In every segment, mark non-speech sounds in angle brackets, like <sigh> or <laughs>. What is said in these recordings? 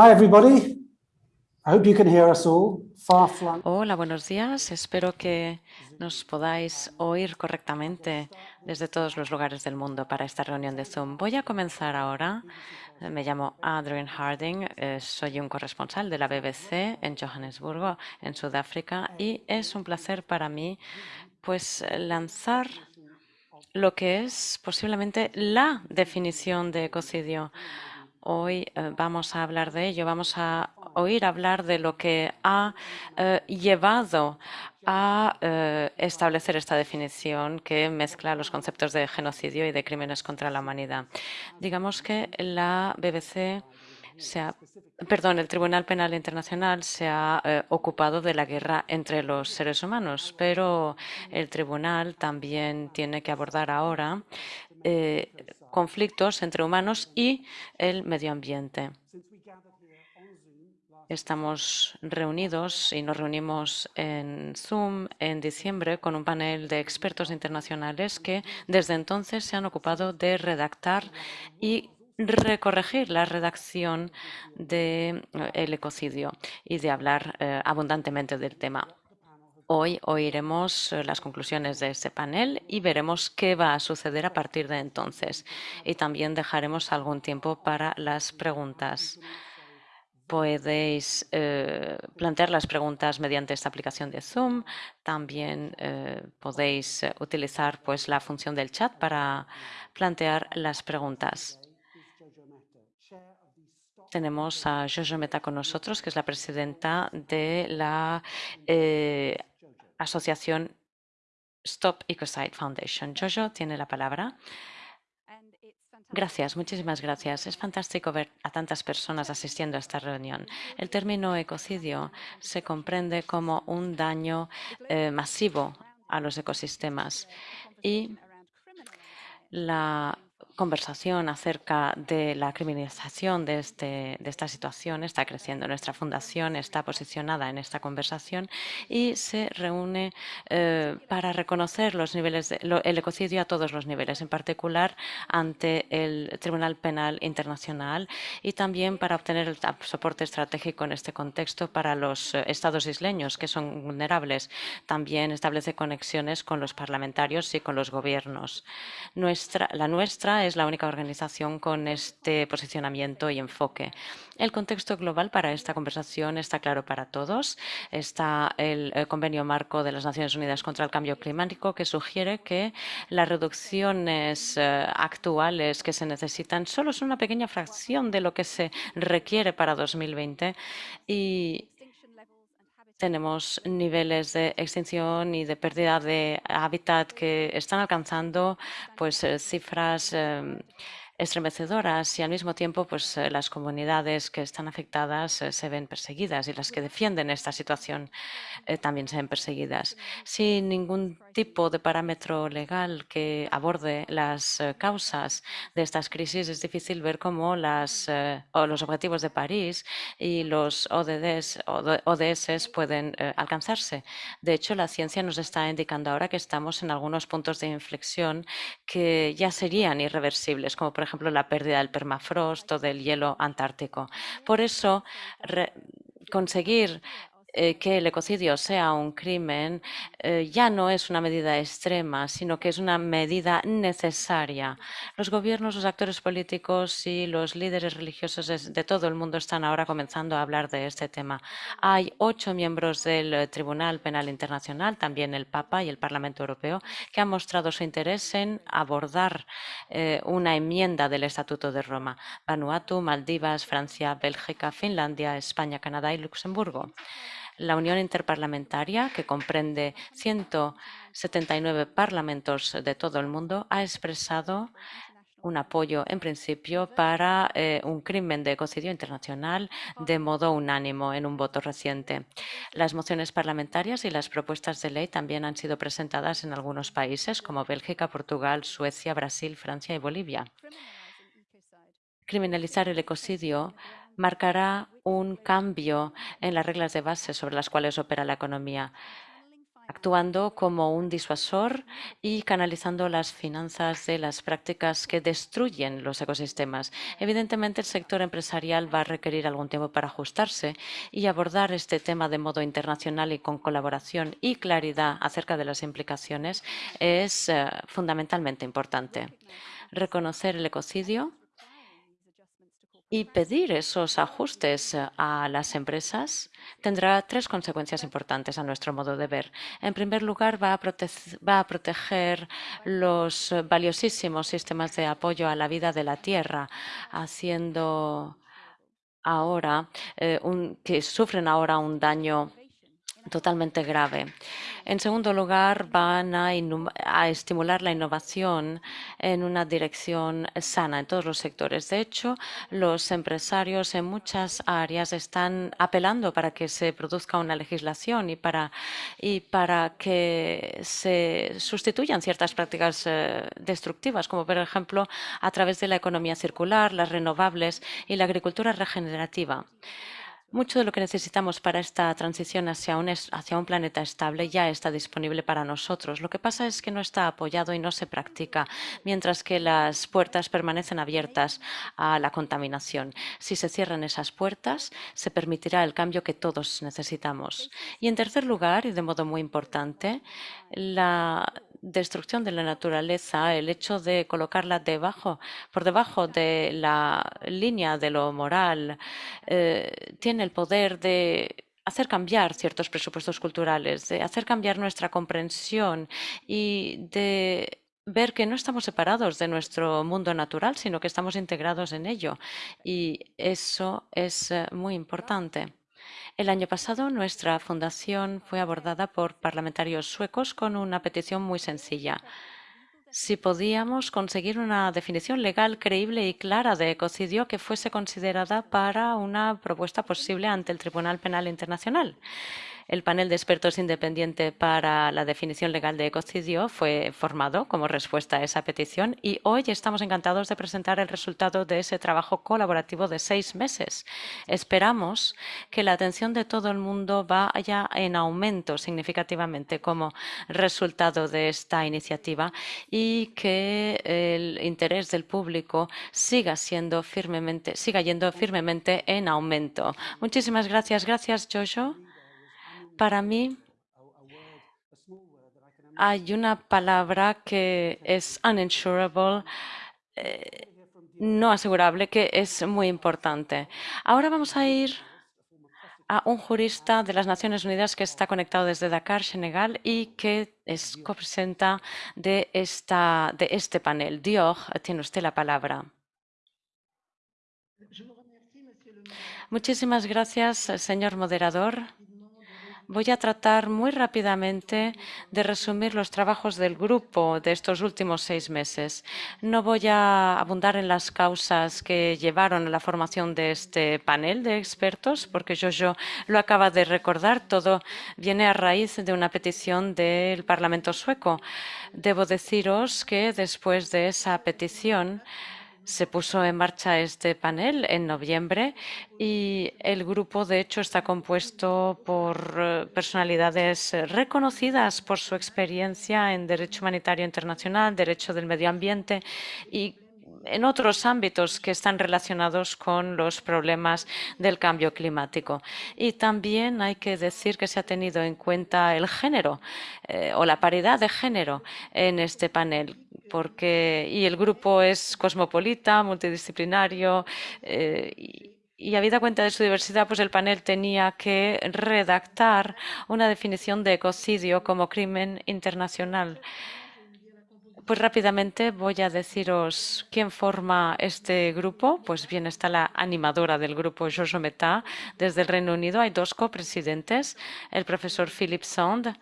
Hi, everybody. I hope you can hear us all. Far. Hola, buenos días. Espero que nos podáis oír correctamente desde todos los lugares del mundo para esta reunión de Zoom. Voy a comenzar ahora. Me llamo Adrian Harding, eh, soy un corresponsal de la BBC en Johannesburgo, en Sudáfrica, y es un placer para mí pues lanzar lo que es posiblemente la definición de ecocidio. Hoy eh, vamos a hablar de ello, vamos a oír hablar de lo que ha eh, llevado a eh, establecer esta definición que mezcla los conceptos de genocidio y de crímenes contra la humanidad. Digamos que la BBC se ha, perdón, el Tribunal Penal Internacional se ha ocupado de la guerra entre los seres humanos, pero el tribunal también tiene que abordar ahora conflictos entre humanos y el medio ambiente. Estamos reunidos y nos reunimos en Zoom en diciembre con un panel de expertos internacionales que desde entonces se han ocupado de redactar y recorregir la redacción del ecocidio y de hablar eh, abundantemente del tema. Hoy oiremos eh, las conclusiones de este panel y veremos qué va a suceder a partir de entonces. Y también dejaremos algún tiempo para las preguntas. Podéis eh, plantear las preguntas mediante esta aplicación de Zoom. También podéis utilizar pues, la función del chat para plantear las preguntas. Tenemos a Jojo Meta con nosotros, que es la presidenta de la eh, asociación Stop Ecocide Foundation. Jojo tiene la palabra. Gracias, muchísimas gracias. Es fantástico ver a tantas personas asistiendo a esta reunión. El término ecocidio se comprende como un daño eh, masivo a los ecosistemas y la conversación acerca de la criminalización de, este, de esta situación está creciendo. Nuestra fundación está posicionada en esta conversación y se reúne eh, para reconocer los niveles de, el ecocidio a todos los niveles, en particular ante el Tribunal Penal Internacional y también para obtener el soporte estratégico en este contexto para los eh, estados isleños que son vulnerables. También establece conexiones con los parlamentarios y con los gobiernos. Nuestra, la nuestra es la única organización con este posicionamiento y enfoque. El contexto global para esta conversación está claro para todos. Está el, Convenio Marco de las Naciones Unidas contra el Cambio Climático que sugiere que las reducciones eh, actuales que se necesitan solo son una pequeña fracción de lo que se requiere para 2020 y tenemos niveles de extinción y de pérdida de hábitat que están alcanzando pues eh, cifras em, estremecedoras y al mismo tiempo pues eh, las comunidades que están afectadas eh, se ven perseguidas y las que defienden esta situación eh, también se ven perseguidas. Sin ningún tipo de parámetro legal que aborde las causas de estas crisis es difícil ver cómo las, los objetivos de París y los ODDs, ODS pueden alcanzarse. De hecho, la ciencia nos está indicando ahora que estamos en algunos puntos de inflexión que ya serían irreversibles, como por ejemplo, la pérdida del permafrost o del hielo antártico. Por eso, conseguir eh, que el ecocidio sea un crimen eh, ya no es una medida extrema, sino que es una medida necesaria. Los gobiernos, los actores políticos y los líderes religiosos de todo el mundo están ahora comenzando a hablar de este tema. Hay ocho miembros del Tribunal Penal Internacional, también el Papa y el Parlamento Europeo, que han mostrado su interés en abordar eh, una enmienda del Estatuto de Roma. Vanuatu, Maldivas, Francia, Bélgica, Finlandia, España, Canadá y Luxemburgo. La Unión Interparlamentaria, que comprende 179 parlamentos de todo el mundo, ha expresado un apoyo en principio para eh, un crimen de ecocidio internacional de modo unánimo en un voto reciente. Las mociones parlamentarias y las propuestas de ley también han sido presentadas en algunos países como Bélgica, Portugal, Suecia, Brasil, Francia y Bolivia. Criminalizar el ecocidio marcará un cambio en las reglas de base sobre las cuales opera la economía. actuando como un disuasor y canalizando las finanzas de las prácticas que destruyen los ecosistemas. Evidentemente, el sector empresarial va a requerir algún tiempo para ajustarse y abordar este tema de modo internacional y con colaboración y claridad acerca de las implicaciones es eh, fundamentalmente importante. Reconocer el ecocidio y pedir esos ajustes eh, a las empresas tendrá tres consecuencias importantes a nuestro modo de ver. En primer lugar, va a, proteger los valiosísimos sistemas de apoyo a la vida de la tierra, haciendo ahora eh, que sufren ahora un daño totalmente grave. En segundo lugar, van a, estimular la innovación en una dirección sana en todos los sectores. De hecho, los empresarios en muchas áreas están apelando para que se produzca una legislación y para, que se sustituyan ciertas prácticas eh, destructivas, como por ejemplo a través de la economía circular, las renovables y la agricultura regenerativa. Mucho de lo que necesitamos para esta transición hacia un, hacia un, planeta estable ya está disponible para nosotros. Lo que pasa es que no está apoyado y no se practica, mientras que las puertas permanecen abiertas a la contaminación. Si se cierran esas puertas, se permitirá el cambio que todos necesitamos. Y en tercer lugar, y de modo muy importante, la destrucción de la naturaleza, el hecho de colocarla debajo, por debajo de la línea de lo moral, eh, tiene el poder de hacer cambiar ciertos presupuestos culturales, de hacer cambiar nuestra comprensión y de ver que no estamos separados de nuestro mundo natural, sino que estamos integrados en ello. Y eso es eh, muy importante. El año pasado nuestra fundación fue abordada por parlamentarios suecos con una petición muy sencilla. Si podíamos conseguir una definición legal creíble y clara de ecocidio que fuese considerada para una propuesta posible ante el Tribunal Penal Internacional. El panel de expertos independiente para la definición legal de ecocidio fue formado como respuesta a esa petición y hoy estamos encantados de presentar el resultado de ese trabajo colaborativo de seis meses. Esperamos que la atención de todo el mundo vaya en aumento significativamente como resultado de esta iniciativa y que el interés del público siga siendo firmemente, siga yendo firmemente en aumento. Muchísimas gracias. Gracias, Jojo. Para mí hay una palabra que es uninsurable, eh, no asegurable, que es muy importante. Ahora vamos a ir a un jurista de las Naciones Unidas que está conectado desde Dakar, Senegal, y que es copresenta de, de este panel. Dior, tiene usted la palabra. Muchísimas gracias, señor moderador. Voy a tratar muy rápidamente de resumir los trabajos del grupo de estos últimos seis meses. No voy a abundar en las causas que llevaron a la formación de este panel de expertos, porque yo lo acaba de recordar. Todo viene a raíz de una petición del Parlamento sueco. Debo deciros que después de esa petición, se puso en marcha este panel en noviembre y el grupo, de hecho, está compuesto por eh, personalidades reconocidas por su experiencia en derecho humanitario internacional, derecho del medio ambiente y en otros ámbitos que están relacionados con los problemas del cambio climático. Y también hay que decir que se ha tenido en cuenta el género eh, o la paridad de género en este panel. Porque, y el grupo es cosmopolita, multidisciplinario eh, y, y habida cuenta de su diversidad, pues el panel tenía que redactar una definición de ecocidio como crimen internacional. Pues rápidamente voy a deciros quién forma este grupo. Pues bien, está la animadora del grupo, Jojo Meta, desde el Reino Unido. Hay dos copresidentes, el profesor Philip Sand,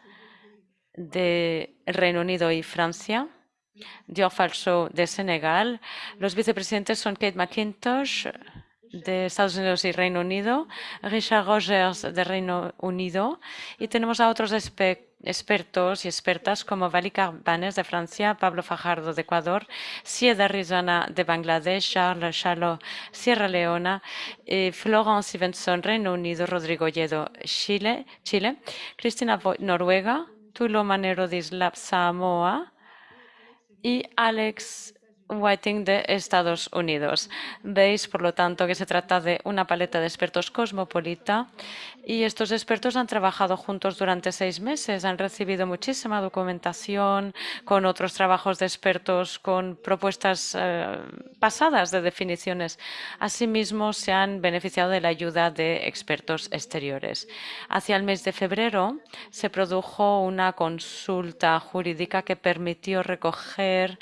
de Reino Unido y Francia, Dior Falso, de Senegal. Los vicepresidentes son Kate McIntosh, de Estados Unidos y Reino Unido, Richard Rogers de Reino Unido y tenemos a otros expertos y expertas como Vali Carbanes de Francia, Pablo Fajardo de Ecuador, Sieda Rizana de Bangladesh, Charles Chalo Sierra Leona, eh, Florence Stevenson Reino Unido, Rodrigo Lledo Chile, Chile, Cristina Noruega, Tulo Manero Dislap Samoa y Alex Whiting de Estados Unidos. Veis, por lo tanto, que se trata de una paleta de expertos cosmopolita y estos expertos han trabajado juntos durante seis meses, han recibido muchísima documentación con otros trabajos de expertos, con propuestas eh, pasadas de definiciones. Asimismo, se han beneficiado de la ayuda de expertos exteriores. Hacia el mes de febrero se produjo una consulta jurídica que permitió recoger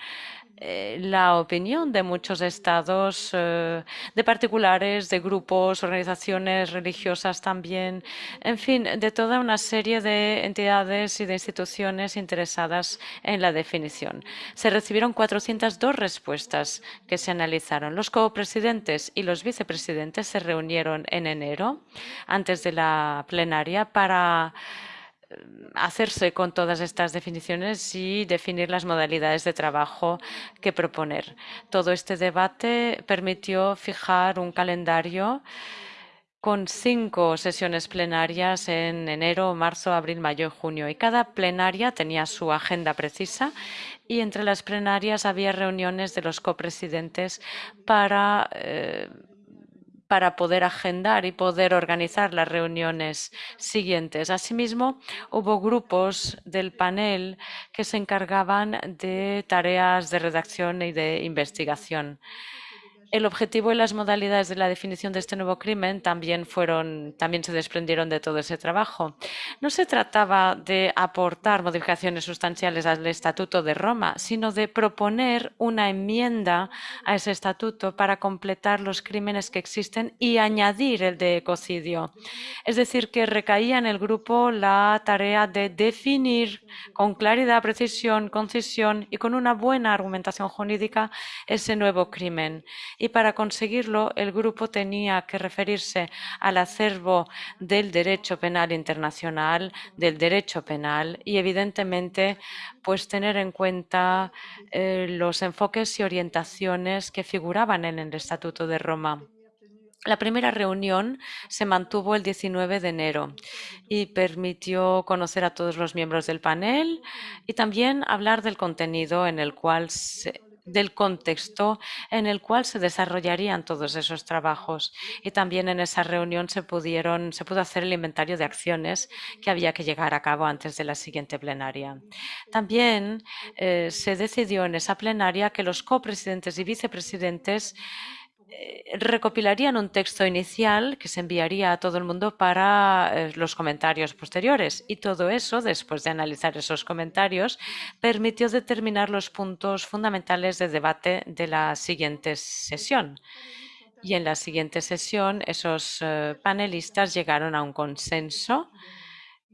la opinión de muchos estados, eh, de particulares, de grupos, organizaciones religiosas también, en fin, de toda una serie de entidades y de instituciones interesadas en la definición. Se recibieron 402 respuestas que se analizaron. Los copresidentes y los vicepresidentes se reunieron en enero, antes de la plenaria, para hacerse con todas estas definiciones y definir las modalidades de trabajo que proponer. Todo este debate permitió fijar un calendario con cinco sesiones plenarias en enero, marzo, abril, mayo y junio. Y cada plenaria tenía su agenda precisa y entre las plenarias había reuniones de los copresidentes para eh, para poder agendar y poder organizar las reuniones siguientes. Asimismo, hubo grupos del panel que se encargaban de tareas de redacción y de investigación. El objetivo y las modalidades de la definición de este nuevo crimen también fueron, también se desprendieron de todo ese trabajo. No se trataba de aportar modificaciones sustanciales al Estatuto de Roma, sino de proponer una enmienda a ese estatuto para completar los crímenes que existen y añadir el de ecocidio. Es decir, que recaía en el grupo la tarea de definir con claridad, precisión, concisión y con una buena argumentación jurídica ese nuevo crimen para conseguirlo el grupo tenía que referirse al acervo del derecho penal internacional, del derecho penal y evidentemente pues tener en cuenta eh, los enfoques y orientaciones que figuraban en el Estatuto de Roma. La primera reunión se mantuvo el 19 de enero y permitió conocer a todos los miembros del panel y también hablar del contenido en el cual se, del contexto en el cual se desarrollarían todos esos trabajos. Y también en esa reunión se, pudieron, se pudo hacer el inventario de acciones que había que llegar a cabo antes de la siguiente plenaria. También eh, se decidió en esa plenaria que los copresidentes y vicepresidentes eh, recopilarían un texto inicial que se enviaría a todo el mundo para eh, los comentarios posteriores. Y todo eso, después de analizar esos comentarios, permitió determinar los puntos fundamentales de debate de la siguiente sesión. Y en la siguiente sesión, esos eh, panelistas llegaron a un consenso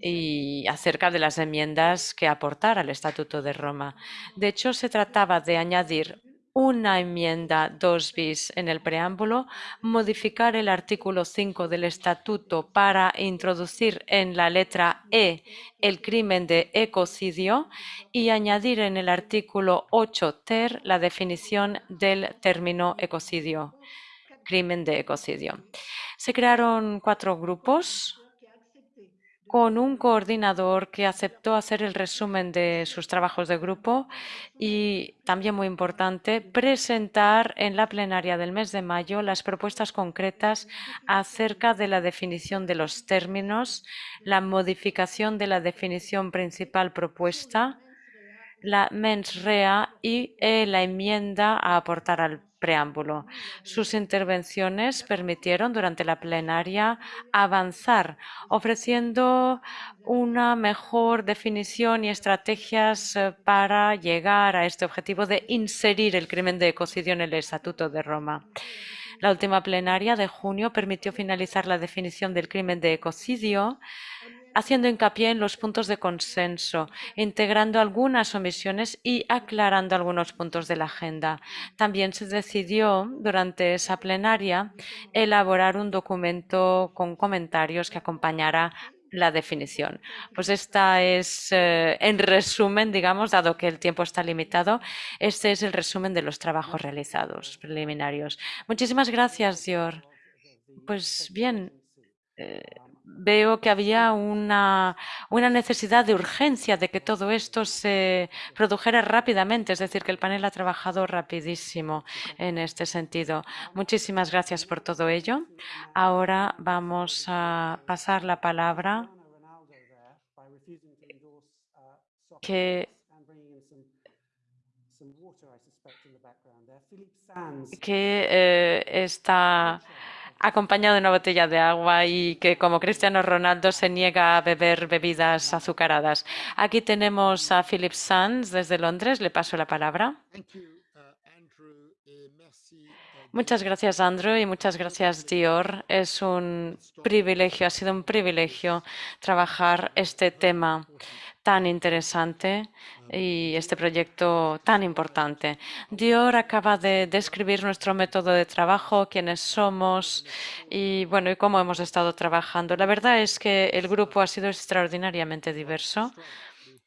y acerca de las enmiendas que aportar al Estatuto de Roma. De hecho, se trataba de añadir una enmienda 2 bis en el preámbulo, modificar el artículo 5 del estatuto para introducir en la letra E el crimen de ecocidio y añadir en el artículo 8 ter la definición del término ecocidio, crimen de ecocidio. Se crearon cuatro grupos con un coordinador que aceptó hacer el resumen de sus trabajos de grupo y, también muy importante, presentar en la plenaria del mes de mayo las propuestas concretas acerca de la definición de los términos, la modificación de la definición principal propuesta, la mens rea y eh, la enmienda a aportar al preámbulo. Sus intervenciones permitieron durante la plenaria avanzar, ofreciendo una mejor definición y estrategias eh, para llegar a este objetivo de inserir el crimen de ecocidio en el Estatuto de Roma. La última plenaria de junio permitió finalizar la definición del crimen de ecocidio haciendo hincapié en los puntos de consenso, integrando algunas omisiones y aclarando algunos puntos de la agenda. También se decidió durante esa plenaria elaborar un documento con comentarios que acompañara la definición. Pues esta es, eh, en resumen, digamos, dado que el tiempo está limitado, este es el resumen de los trabajos realizados preliminarios. Muchísimas gracias, Dior. Pues bien, eh, veo que había una, una, necesidad de urgencia de que todo esto se produjera rápidamente, es decir, que el panel ha trabajado rapidísimo en este sentido. Muchísimas gracias por todo ello. Ahora vamos a pasar la palabra que que eh, está acompañado de una botella de agua y que como Cristiano Ronaldo se niega a beber bebidas azucaradas. Aquí tenemos a Philip Sands desde Londres. Le paso la palabra. Muchas gracias, Andrew, y muchas gracias, Dior. Es un privilegio, ha sido un privilegio trabajar este tema tan interesante y este proyecto tan importante. Dior acaba de describir nuestro método de trabajo, quiénes somos y bueno y cómo hemos estado trabajando. La verdad es que el grupo ha sido extraordinariamente diverso.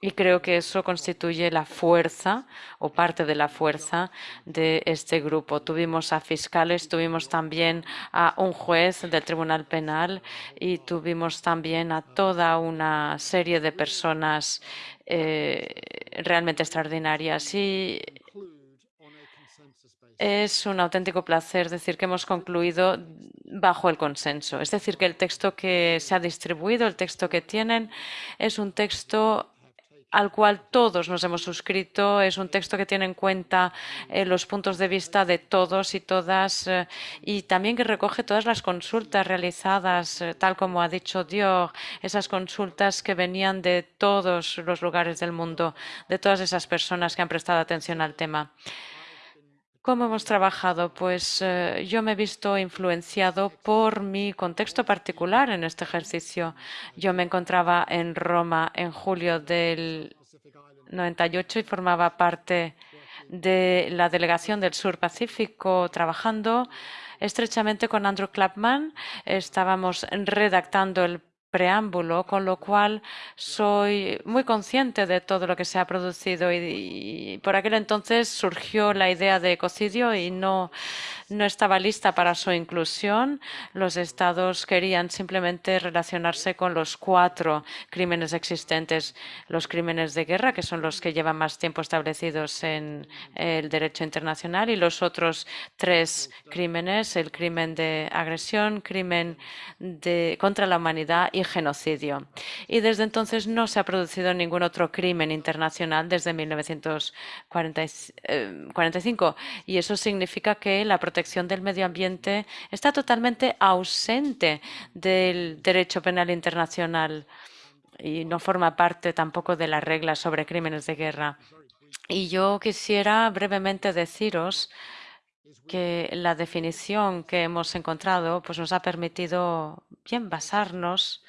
Y creo que eso constituye la fuerza o parte de la fuerza de este grupo. Tuvimos a fiscales, tuvimos también a un juez del Tribunal Penal y tuvimos también a toda una serie de personas eh, realmente extraordinarias. Y es un auténtico placer decir que hemos concluido bajo el consenso. Es decir, que el texto que se ha distribuido, el texto que tienen, es un texto al cual todos nos hemos suscrito. Es un texto que tiene en cuenta eh, los puntos de vista de todos y todas eh, y también que recoge todas las consultas realizadas, eh, tal como ha dicho Dios, esas consultas que venían de todos los lugares del mundo, de todas esas personas que han prestado atención al tema. ¿Cómo hemos trabajado? Pues eh, yo me he visto influenciado por mi contexto particular en este ejercicio. Yo me encontraba en Roma en julio del 98 y formaba parte de la delegación del Sur Pacífico trabajando estrechamente con Andrew Clapman. Estábamos redactando el preámbulo, con lo cual soy muy consciente de todo lo que se ha producido y, por aquel entonces surgió la idea de ecocidio y no, no estaba lista para su inclusión. Los estados querían simplemente relacionarse con los cuatro crímenes existentes, los crímenes de guerra, que son los que llevan más tiempo establecidos en el derecho internacional, y los otros tres crímenes, el crimen de agresión, crimen de, contra la humanidad y genocidio. Y desde entonces no se ha producido ningún otro crimen internacional desde 1945. Y eso significa que la protección del medio ambiente está totalmente ausente del derecho penal internacional y no forma parte tampoco de las reglas sobre crímenes de guerra. Y yo quisiera brevemente deciros que la definición que hemos encontrado pues nos ha permitido bien basarnos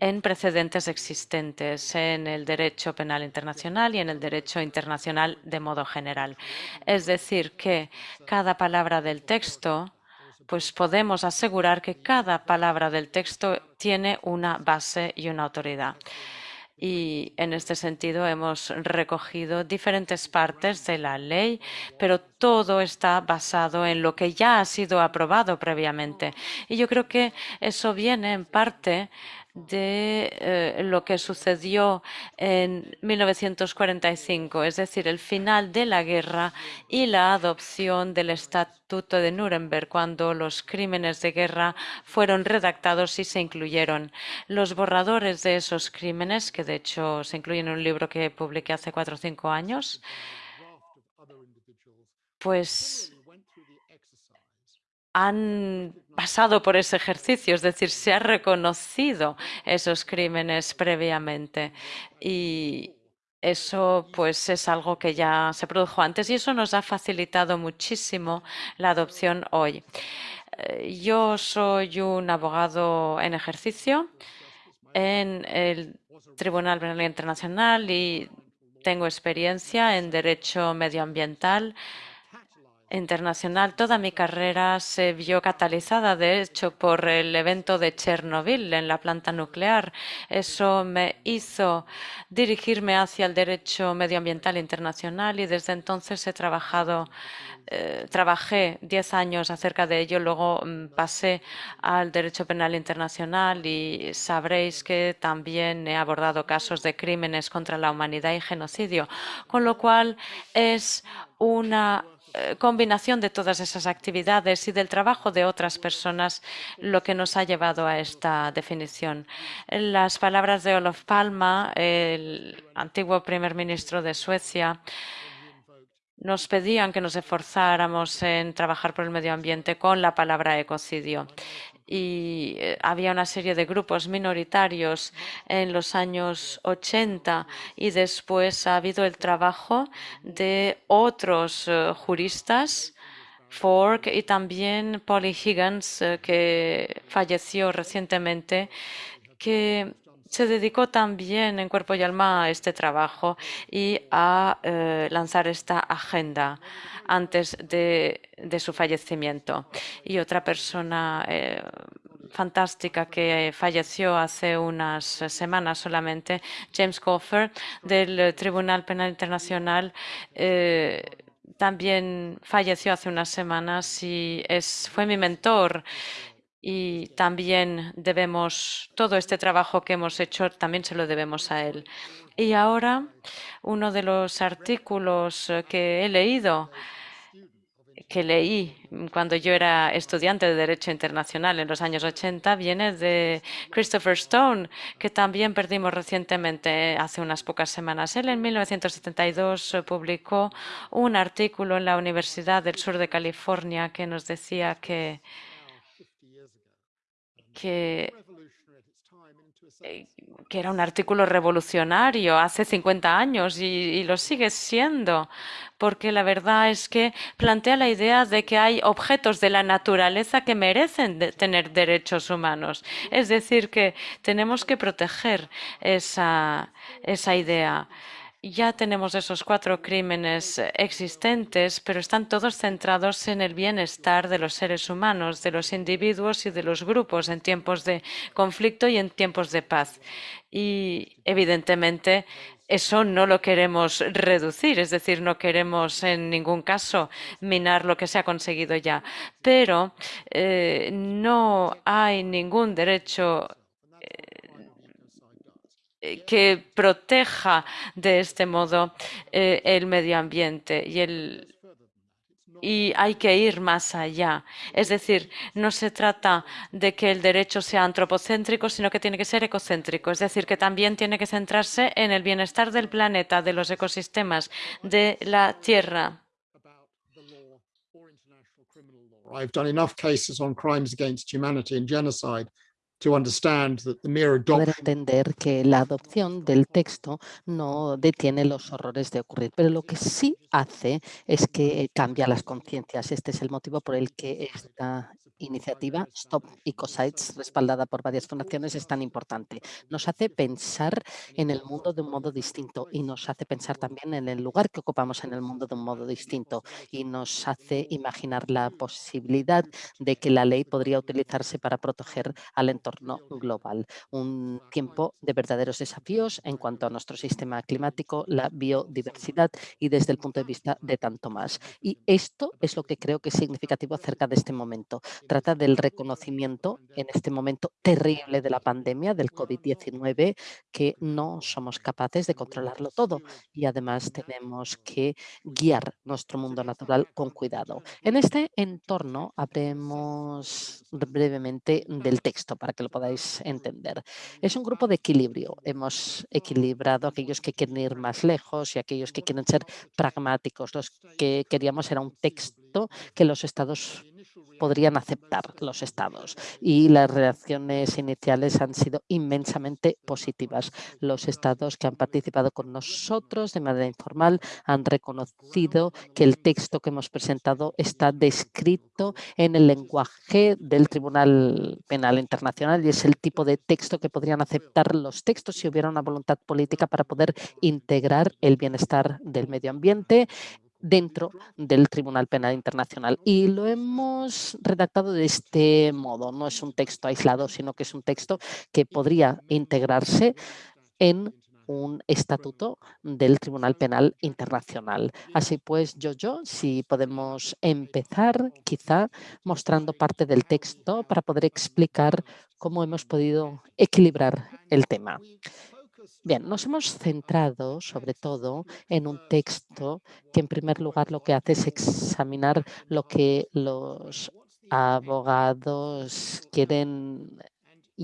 en precedentes existentes en el derecho penal internacional y en el derecho internacional de modo general. Es decir, que cada palabra del texto, pues podemos asegurar que cada palabra del texto tiene una base y una autoridad. Y en este sentido hemos recogido diferentes partes de la ley, pero todo está basado en lo que ya ha sido aprobado previamente. Y yo creo que eso viene en parte de eh, lo que sucedió en 1945, es decir, el final de la guerra y la adopción del Estatuto de Nuremberg, cuando los crímenes de guerra fueron redactados y se incluyeron. Los borradores de esos crímenes, que de hecho se incluyen en un libro que publiqué hace cuatro o cinco años, pues han pasado por ese ejercicio, es decir, se ha reconocido esos crímenes previamente y eso pues es algo que ya se produjo antes y eso nos ha facilitado muchísimo la adopción hoy. Eh, yo soy un abogado en ejercicio en el Tribunal Penal Internacional y tengo experiencia en derecho medioambiental internacional. Toda mi carrera se vio catalizada, de hecho, por el evento de Chernobyl en la planta nuclear. Eso me hizo dirigirme hacia el derecho medioambiental internacional y desde entonces he trabajado eh, trabajé 10 años acerca de ello, luego mm, pasé al derecho penal internacional y sabréis que también he abordado casos de crímenes contra la humanidad y genocidio, con lo cual es una combinación de todas esas actividades y del trabajo de otras personas lo que nos ha llevado a esta definición. Las palabras de Olof Palma, el antiguo primer ministro de Suecia, nos pedían que nos esforzáramos en trabajar por el medio ambiente con la palabra ecocidio. Y eh, había una serie de grupos minoritarios en los años 80 y después ha habido el trabajo de otros eh, juristas, Fork y también Polly Higgins, eh, que falleció recientemente, que se dedicó también en cuerpo y alma a este trabajo y a eh, lanzar esta agenda antes de, su fallecimiento. Y otra persona eh, fantástica que falleció hace unas semanas solamente, James Coffer, del Tribunal Penal Internacional, eh, también falleció hace unas semanas y es, fue mi mentor y también debemos, todo este trabajo que hemos hecho, también se lo debemos a él. Y ahora, uno de los artículos que he leído, que leí cuando yo era estudiante de Derecho Internacional en los años 80, viene de Christopher Stone, que también perdimos recientemente, hace unas pocas semanas. Él en 1972 publicó un artículo en la Universidad del Sur de California que nos decía que que, eh, que era un artículo revolucionario hace 50 años y, lo sigue siendo, porque la verdad es que plantea la idea de que hay objetos de la naturaleza que merecen tener derechos humanos. Es decir, que tenemos que proteger esa, esa idea. Ya tenemos esos cuatro crímenes existentes, pero están todos centrados en el bienestar de los seres humanos, de los individuos y de los grupos en tiempos de conflicto y en tiempos de paz. Y evidentemente eso no lo queremos reducir, es decir, no queremos en ningún caso minar lo que se ha conseguido ya, pero eh, no hay ningún derecho eh, que proteja de este modo eh, el medio ambiente y el y hay que ir más allá. Es decir, no se trata de que el derecho sea antropocéntrico, sino que tiene que ser ecocéntrico. Es decir, que también tiene que centrarse en el bienestar del planeta, de los ecosistemas, de la Tierra. I've done enough cases on crimes against humanity and genocide Poder entender que la adopción del texto no detiene los horrores de ocurrir, pero lo que sí hace es que cambia las conciencias. Este es el motivo por el que esta iniciativa Stop Ecosites, respaldada por varias fundaciones, es tan importante. Nos hace pensar en el mundo de un modo distinto y nos hace pensar también en el lugar que ocupamos en el mundo de un modo distinto y nos hace imaginar la posibilidad de que la ley podría utilizarse para proteger al entorno global. Un tiempo de verdaderos desafíos en cuanto a nuestro sistema climático, la biodiversidad y desde el punto de vista de tanto más. Y esto es lo que creo que es significativo acerca de este momento trata del reconocimiento en este momento terrible de la pandemia del COVID-19 que no somos capaces de controlarlo todo y además tenemos que guiar nuestro mundo natural con cuidado. En este entorno hablemos brevemente del texto para que lo podáis entender. Es un grupo de equilibrio. Hemos equilibrado aquellos que quieren ir más lejos y aquellos que quieren ser pragmáticos. Los que queríamos era un texto que los estados podrían aceptar los estados y las reacciones iniciales han sido inmensamente positivas. Los estados que han participado con nosotros de manera informal han reconocido que el texto que hemos presentado está descrito en el lenguaje del Tribunal Penal Internacional y es el tipo de texto que podrían aceptar los textos si hubiera una voluntad política para poder integrar el bienestar del medio ambiente dentro del Tribunal Penal Internacional. Y lo hemos redactado de este modo. No es un texto aislado, sino que es un texto que podría integrarse en un estatuto del Tribunal Penal Internacional. Así pues, yo, yo, si podemos empezar quizá mostrando parte del texto para poder explicar cómo hemos podido equilibrar el tema. Bien, nos hemos centrado sobre todo en un texto que en primer lugar lo que hace es examinar lo que los abogados quieren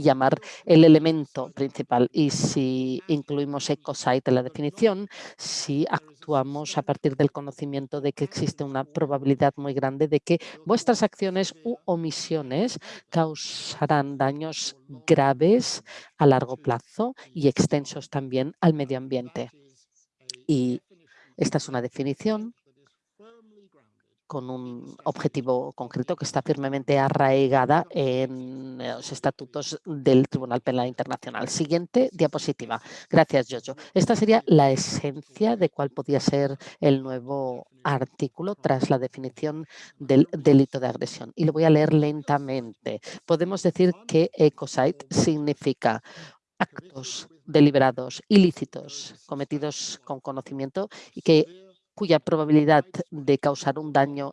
llamar el elemento principal. Y si incluimos ecosite en la definición, si actuamos a partir del conocimiento de que existe una probabilidad muy grande de que vuestras acciones u omisiones causarán daños graves a largo plazo y extensos también al medio ambiente. Y esta es una definición con un objetivo concreto que está firmemente arraigada en los estatutos del Tribunal Penal Internacional. Siguiente diapositiva. Gracias, Jojo. Esta sería la esencia de cuál podía ser el nuevo artículo tras la definición del delito de agresión. Y lo voy a leer lentamente. Podemos decir que ecocide significa actos deliberados, ilícitos, cometidos con conocimiento y que cuya probabilidad de causar un daño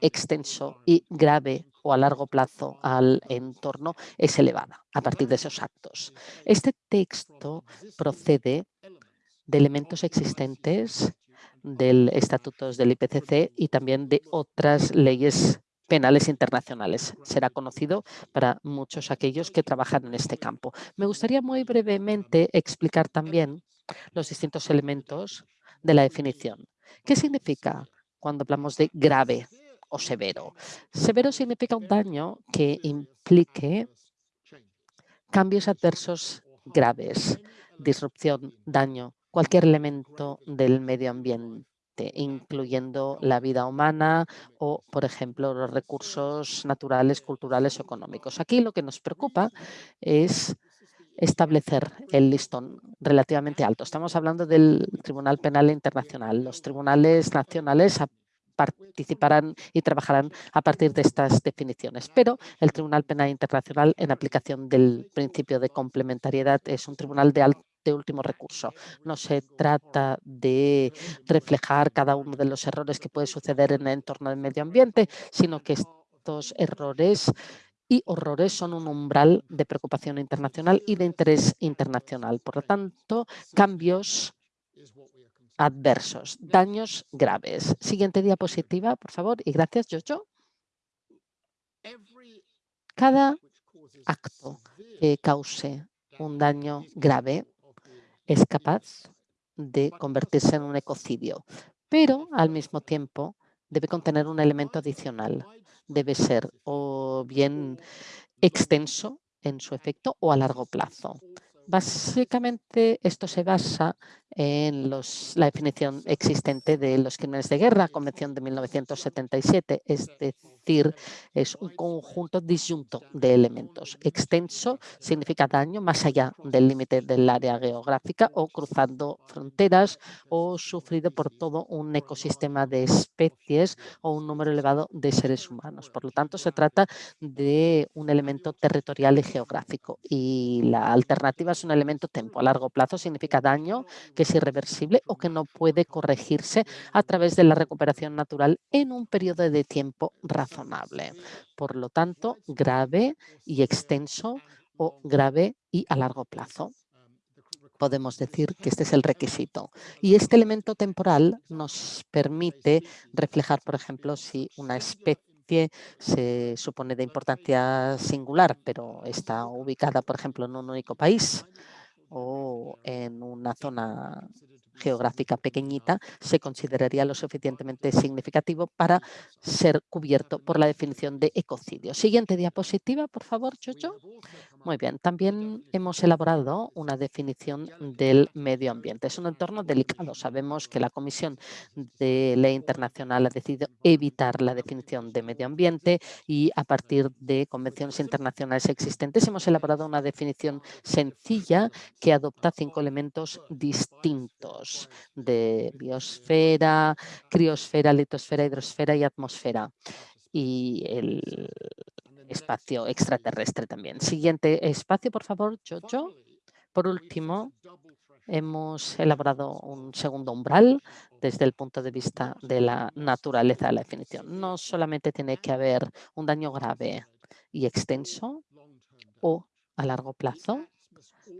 extenso y grave o a largo plazo al entorno es elevada a partir de esos actos. Este texto procede de elementos existentes del estatutos del IPCC y también de otras leyes penales internacionales. Será conocido para muchos aquellos que trabajan en este campo. Me gustaría muy brevemente explicar también los distintos elementos de la definición. ¿Qué significa cuando hablamos de grave o severo? Severo significa un daño que implique cambios adversos graves, disrupción, daño, cualquier elemento del medio ambiente incluyendo la vida humana o, por ejemplo, los recursos naturales, culturales o económicos. Aquí lo que nos preocupa es establecer el listón relativamente alto. Estamos hablando del Tribunal Penal Internacional. Los tribunales nacionales participarán y trabajarán a partir de estas definiciones. Pero el Tribunal Penal Internacional, en aplicación del principio de complementariedad, es un tribunal de último recurso. No se trata de reflejar cada uno de los errores que puede suceder en el entorno del medio ambiente, sino que estos errores y horrores son un umbral de preocupación internacional y de interés internacional. Por lo tanto, cambios adversos, daños graves. Siguiente diapositiva, por favor, y gracias, Jojo. Cada acto que cause un daño grave es capaz de convertirse en un ecocidio, pero al mismo tiempo debe contener un elemento adicional. Debe ser o bien extenso en su efecto o a largo plazo. Básicamente esto se basa en la definición existente de los crímenes de guerra, Convención de 1977, es decir, es un conjunto disyunto de elementos. Extenso significa daño más allá del límite del área geográfica o cruzando fronteras o sufrido por todo un ecosistema de especies o un número elevado de seres humanos. Por lo tanto, se trata de un elemento territorial y geográfico y la alternativa es un elemento tempo. A largo plazo significa daño que irreversible o que no puede corregirse a través de la recuperación natural en un periodo de tiempo razonable. Por lo tanto, grave y extenso o grave y a largo plazo podemos decir que este es el requisito. Y este elemento temporal nos permite reflejar, por ejemplo, si una especie se supone de importancia singular, pero está ubicada, por ejemplo, en un único país o en una zona geográfica pequeñita, se consideraría lo suficientemente significativo para ser cubierto por la definición de ecocidio. Siguiente diapositiva, por favor, Jojo. Muy bien, también hemos elaborado una definición del medio ambiente. Es un entorno delicado. Sabemos que la Comisión de Ley Internacional ha decidido evitar la definición de medio ambiente y a partir de convenciones internacionales existentes hemos elaborado una definición sencilla que adopta cinco elementos distintos de biosfera, criosfera, litosfera, hidrosfera y atmósfera y el espacio extraterrestre también. Siguiente espacio, por favor, Jojo. Por último, hemos elaborado un segundo umbral desde el punto de vista de la naturaleza de la definición. No solamente tiene que haber un daño grave y extenso o a largo plazo,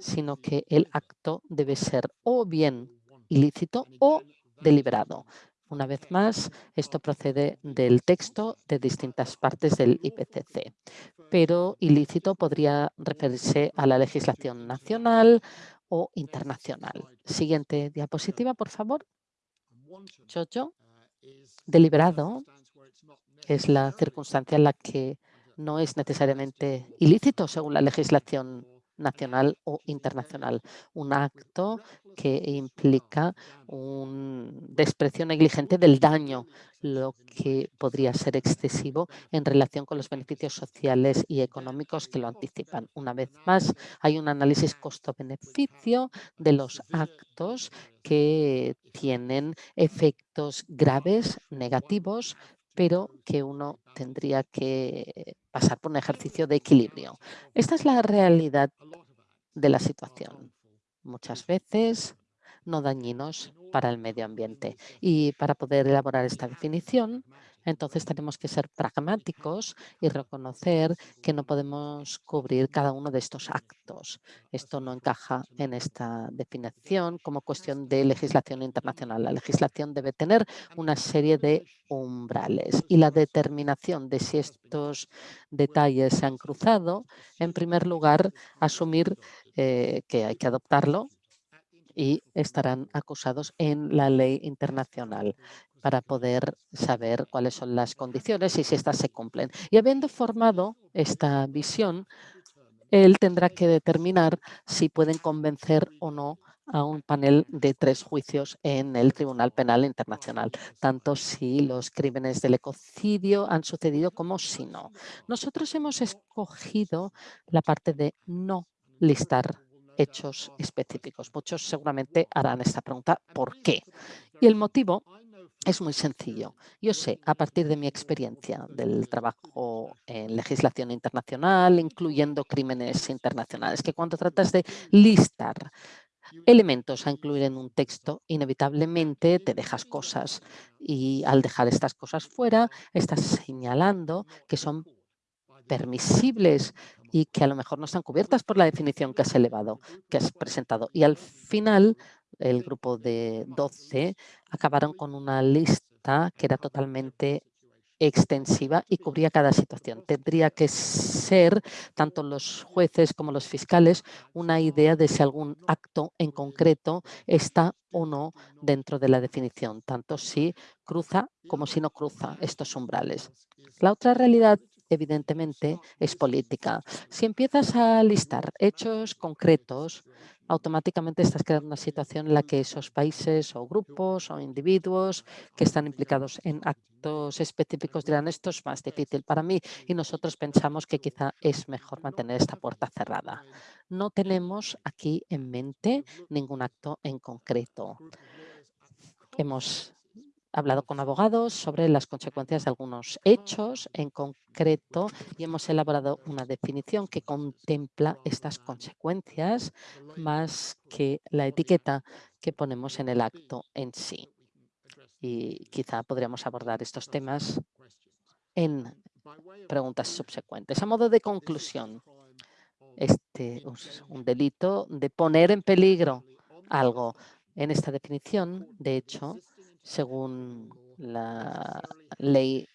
sino que el acto debe ser o bien ilícito o deliberado. Una vez más, esto procede del texto de distintas partes del IPCC, pero ilícito podría referirse a la legislación nacional o internacional. Siguiente diapositiva, por favor. Jojo. Deliberado es la circunstancia en la que no es necesariamente ilícito según la legislación nacional o internacional. Un acto que implica un desprecio negligente del daño, lo que podría ser excesivo en relación con los beneficios sociales y económicos que lo anticipan. Una vez más, hay un análisis costo-beneficio de los actos que tienen efectos graves, negativos, pero que uno tendría que pasar por un ejercicio de equilibrio. Esta es la realidad de la situación. Muchas veces no dañinos para el medio ambiente. Y para poder elaborar esta definición, entonces tenemos que ser pragmáticos y reconocer que no podemos cubrir cada uno de estos actos. Esto no encaja en esta definición como cuestión de legislación internacional. La legislación debe tener una serie de umbrales y la determinación de si estos detalles se han cruzado, en primer lugar, asumir eh, que hay que adoptarlo y estarán acusados en la ley internacional para poder saber cuáles son las condiciones y si éstas se cumplen. Y habiendo formado esta visión, él tendrá que determinar si pueden convencer o no a un panel de tres juicios en el Tribunal Penal Internacional, tanto si los crímenes del ecocidio han sucedido como si no. Nosotros hemos escogido la parte de no listar hechos específicos. Muchos seguramente harán esta pregunta, ¿por qué? Y el motivo es muy sencillo. Yo sé, a partir de mi experiencia del trabajo en legislación internacional, incluyendo crímenes internacionales, que cuando tratas de listar elementos a incluir en un texto, inevitablemente te dejas cosas y al dejar estas cosas fuera, estás señalando que son permisibles y que a lo mejor no están cubiertas por la definición que has elevado, que has presentado. Y al final, el grupo de 12 acabaron con una lista que era totalmente extensiva y cubría cada situación. Tendría que ser, tanto los jueces como los fiscales, una idea de si algún acto en concreto está o no dentro de la definición, tanto si cruza como si no cruza estos umbrales. La otra realidad evidentemente, es política. Si empiezas a listar hechos concretos, automáticamente estás creando una situación en la que esos países o grupos o individuos que están implicados en actos específicos dirán esto es más difícil para mí y nosotros pensamos que quizá es mejor mantener esta puerta cerrada. No tenemos aquí en mente ningún acto en concreto. Hemos hablado con abogados sobre las consecuencias de algunos hechos en concreto y hemos elaborado una definición que contempla estas consecuencias más que la etiqueta que ponemos en el acto en sí. Y quizá podríamos abordar estos temas en preguntas subsecuentes. A modo de conclusión, este es un delito de poner en peligro algo. En esta definición, de hecho, según la ley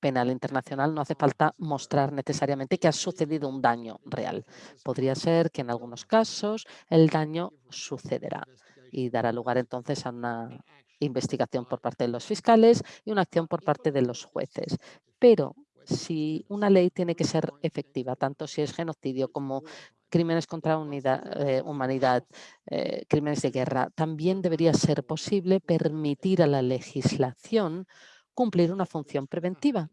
penal internacional, no hace falta mostrar necesariamente que ha sucedido un daño real. Podría ser que en algunos casos el daño sucederá y dará lugar entonces a una investigación por parte de los fiscales y una acción por parte de los jueces. Pero si una ley tiene que ser efectiva, tanto si es genocidio como crímenes contra la humanidad, eh, crímenes de guerra, también debería ser posible permitir a la legislación cumplir una función preventiva,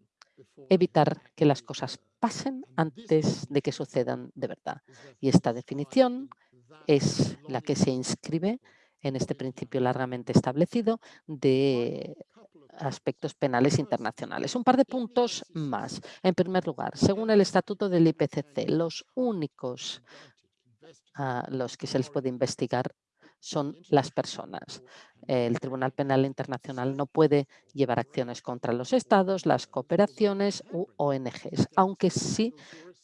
evitar que las cosas pasen antes de que sucedan de verdad. Y esta definición es la que se inscribe en este principio largamente establecido de aspectos penales internacionales. Un par de puntos más. En primer lugar, según el estatuto del IPCC, los únicos a los que se les puede investigar son las personas. El Tribunal Penal Internacional no puede llevar acciones contra los estados, las cooperaciones u ONGs, aunque sí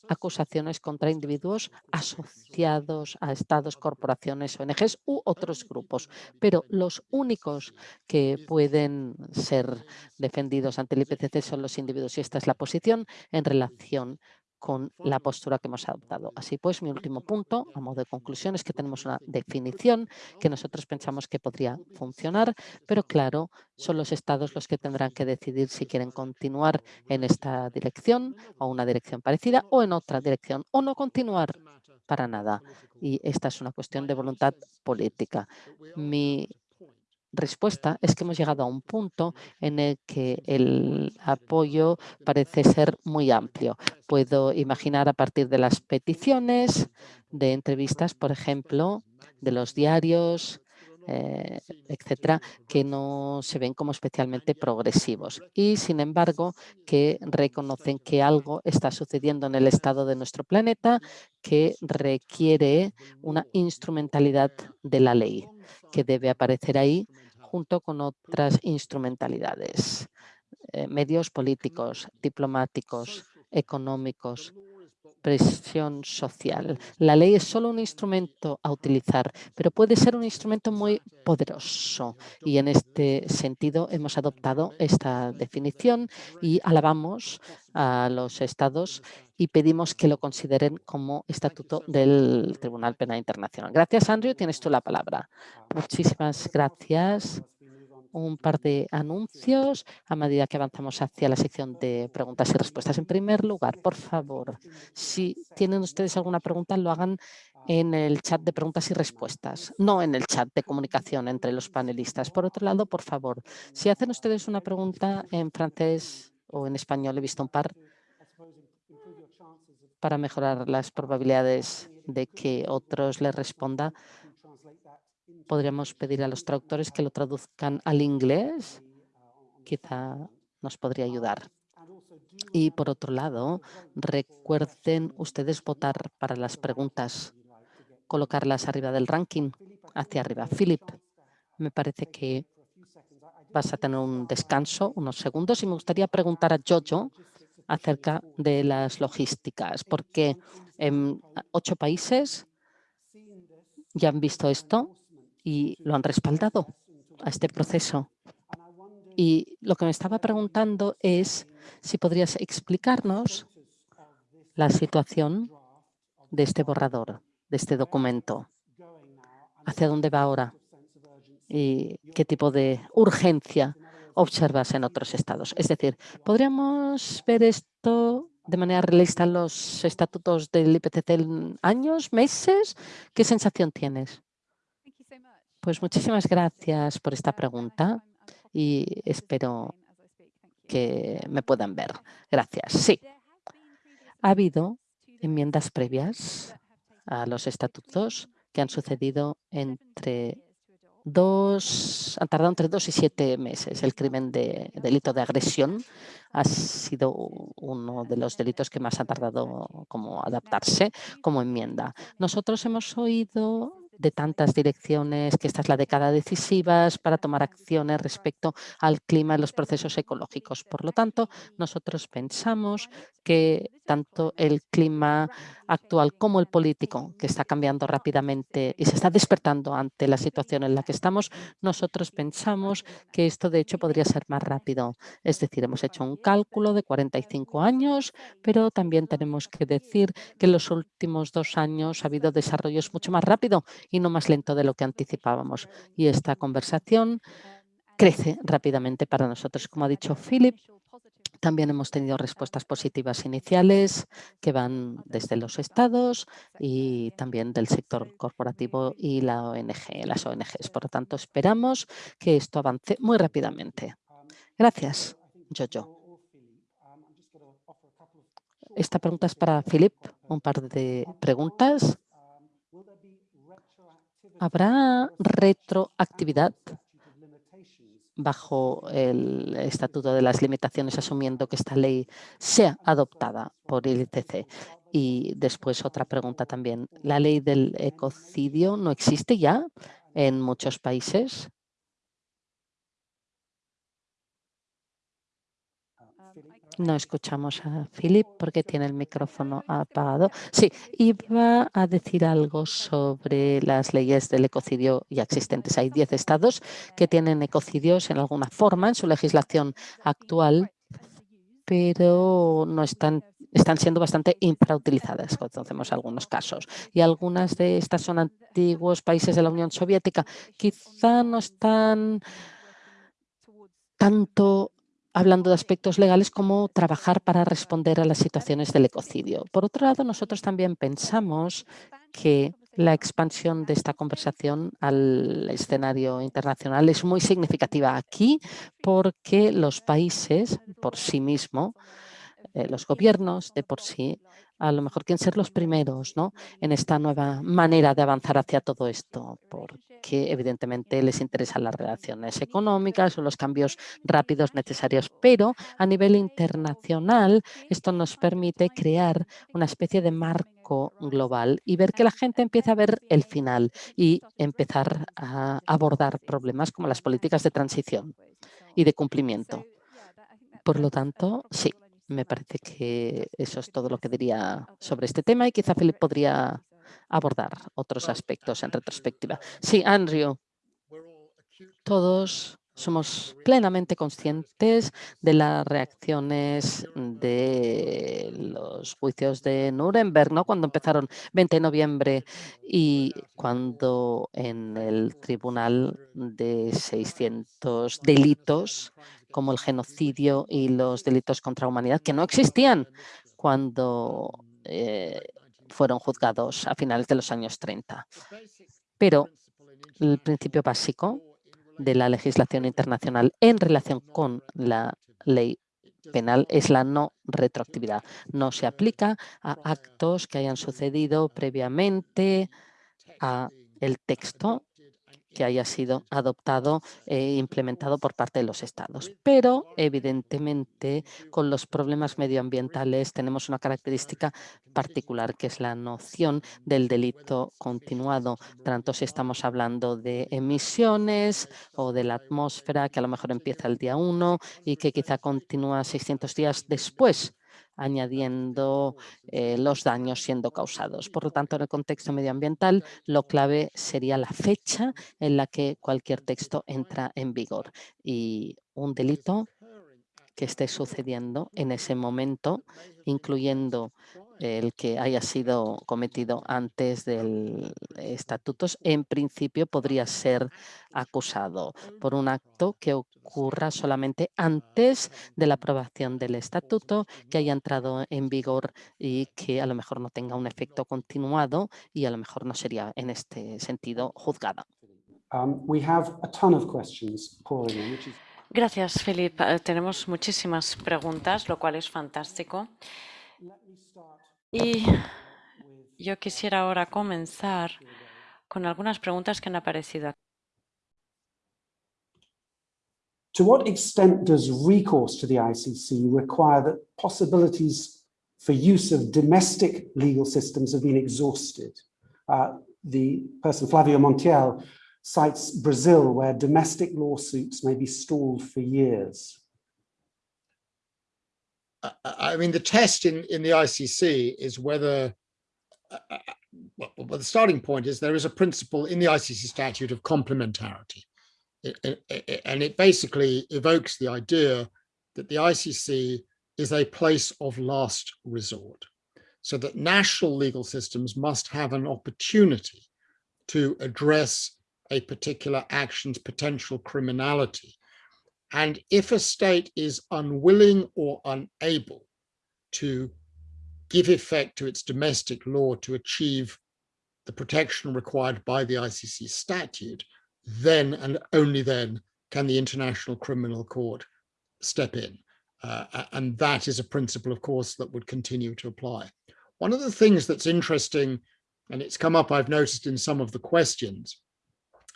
acusaciones contra individuos asociados a estados, corporaciones, ONGs u otros grupos. Pero los únicos que pueden ser defendidos ante el IPCC son los individuos y esta es la posición en relación con la postura que hemos adoptado. Así pues, mi último punto, a modo de conclusión, es que tenemos una definición que nosotros pensamos que podría funcionar, pero claro, son los estados los que tendrán que decidir si quieren continuar en esta dirección o una dirección parecida o en otra dirección o no continuar para nada. Y esta es una cuestión de voluntad política. Mi respuesta es que hemos llegado a un punto en el que el apoyo parece ser muy amplio. Puedo imaginar a partir de las peticiones, de entrevistas, por ejemplo, de los diarios, eh, etcétera, que no se ven como especialmente progresivos y, sin embargo, que reconocen que algo está sucediendo en el estado de nuestro planeta que requiere una instrumentalidad de la ley que debe aparecer ahí junto con otras instrumentalidades, eh, medios políticos, diplomáticos, económicos, presión social. La ley es solo un instrumento a utilizar, pero puede ser un instrumento muy poderoso. Y en este sentido hemos adoptado esta definición y alabamos a los estados y pedimos que lo consideren como estatuto del Tribunal Penal Internacional. Gracias, Andrew. Tienes tú la palabra. Muchísimas gracias un par de anuncios a medida que avanzamos hacia la sección de preguntas y respuestas. En primer lugar, por favor, si tienen ustedes alguna pregunta, lo hagan en el chat de preguntas y respuestas, no en el chat de comunicación entre los panelistas. Por otro lado, por favor, si hacen ustedes una pregunta en francés o en español, he visto un par, para mejorar las probabilidades de que otros les respondan, podríamos pedir a los traductores que lo traduzcan al inglés. Quizá nos podría ayudar. Y por otro lado, recuerden ustedes votar para las preguntas, colocarlas arriba del ranking, hacia arriba. Philip, me parece que vas a tener un descanso, unos segundos, y me gustaría preguntar a Jojo acerca de las logísticas, porque en ocho países ya han visto esto y lo han respaldado a este proceso. Y lo que me estaba preguntando es si podrías explicarnos la situación de este borrador, de este documento. ¿Hacia dónde va ahora? ¿Y qué tipo de urgencia observas en otros estados? Es decir, ¿podríamos ver esto de manera realista en los estatutos del IPCC en años, meses? ¿Qué sensación tienes? Pues muchísimas gracias por esta pregunta y espero que me puedan ver. Gracias. Sí, ha habido enmiendas previas a los estatutos que han sucedido entre dos, han tardado entre dos y siete meses. El crimen de delito de agresión ha sido uno de los delitos que más ha tardado como adaptarse como enmienda. Nosotros hemos oído de tantas direcciones, que esta es la década decisiva para tomar acciones respecto al clima y los procesos ecológicos. Por lo tanto, nosotros pensamos que tanto el clima actual como el político, que está cambiando rápidamente y se está despertando ante la situación en la que estamos, nosotros pensamos que esto de hecho podría ser más rápido. Es decir, hemos hecho un cálculo de 45 años, pero también tenemos que decir que en los últimos dos años ha habido desarrollos mucho más rápido y no más lento de lo que anticipábamos. Y esta conversación crece rápidamente para nosotros. Como ha dicho Philip, También hemos tenido respuestas positivas iniciales que van desde los estados y también del sector corporativo y la ONG, las ONGs. Por lo tanto, esperamos que esto avance muy rápidamente. Gracias, Jojo. Esta pregunta es para Philip. Un par de preguntas. ¿Habrá retroactividad bajo el Estatuto de las Limitaciones, asumiendo que esta ley sea adoptada por el ITC. Y después otra pregunta también. ¿La ley del ecocidio no existe ya en muchos países? No escuchamos a Philip porque tiene el micrófono apagado. Sí, iba a decir algo sobre las leyes del ecocidio ya existentes. Hay 10 estados que tienen ecocidios en alguna forma en su legislación actual, pero no están están siendo bastante infrautilizadas, conocemos algunos casos. Y algunas de estas son antiguos países de la Unión Soviética. Quizá no están tanto hablando de aspectos legales como trabajar para responder a las situaciones del ecocidio. Por otro lado, nosotros también pensamos que la expansión de esta conversación al escenario internacional es muy significativa aquí porque los países por sí mismos, eh, los gobiernos de por sí, a lo mejor quieren ser los primeros ¿no? en esta nueva manera de avanzar hacia todo esto, porque evidentemente les interesan las relaciones económicas o los cambios rápidos necesarios, pero a nivel internacional esto nos permite crear una especie de marco global y ver que la gente empieza a ver el final y empezar a abordar problemas como las políticas de transición y de cumplimiento. Por lo tanto, sí, me parece que eso es todo lo que diría sobre este tema y quizá Philip podría abordar otros aspectos en retrospectiva. Sí, Andrew, todos somos plenamente conscientes de las reacciones de los juicios de Nuremberg, ¿no? cuando empezaron 20 de noviembre y cuando en el tribunal de 600 delitos como el genocidio y los delitos contra la humanidad, que no existían cuando eh, fueron juzgados a finales de los años 30. Pero el principio básico de la legislación internacional en relación con la ley penal es la no retroactividad. No se aplica a actos que hayan sucedido previamente a el texto que haya sido adoptado e implementado por parte de los estados. Pero, evidentemente, con los problemas medioambientales tenemos una característica particular, que es la noción del delito continuado, tanto si estamos hablando de emisiones o de la atmósfera, que a lo mejor empieza el día 1 y que quizá continúa 600 días después añadiendo eh, los daños siendo causados. Por lo tanto, en el contexto medioambiental, lo clave sería la fecha en la que cualquier texto entra en vigor. Y un delito que esté sucediendo en ese momento, incluyendo el que haya sido cometido antes del estatuto, en principio podría ser acusado por un acto que ocurra solamente antes de la aprobación del estatuto, que haya entrado en vigor y que a lo mejor no tenga un efecto continuado y a lo mejor no sería en este sentido juzgada. Um, we have a ton of questions pouring in, which is Gracias, Felipe. Eh, tenemos muchísimas preguntas, lo cual es fantástico. Y yo quisiera ahora comenzar con algunas preguntas que han aparecido aquí. To what extent does recourse to the ICC require that possibilities for use of domestic legal systems have been exhausted? Uh, the person, Flavio Montiel, cites Brazil, where domestic lawsuits may be stalled for years. I mean, the test in, in the ICC is whether, uh, uh, well, the starting point is there is a principle in the ICC statute of complementarity. It, it, and it basically evokes the idea that the ICC is a place of last resort, so that national legal systems must have an opportunity to address a particular action's potential criminality And if a state is unwilling or unable to give effect to its domestic law to achieve the protection required by the ICC statute, then and only then can the International Criminal Court step in. Uh, and that is a principle, of course, that would continue to apply. One of the things that's interesting, and it's come up, I've noticed in some of the questions,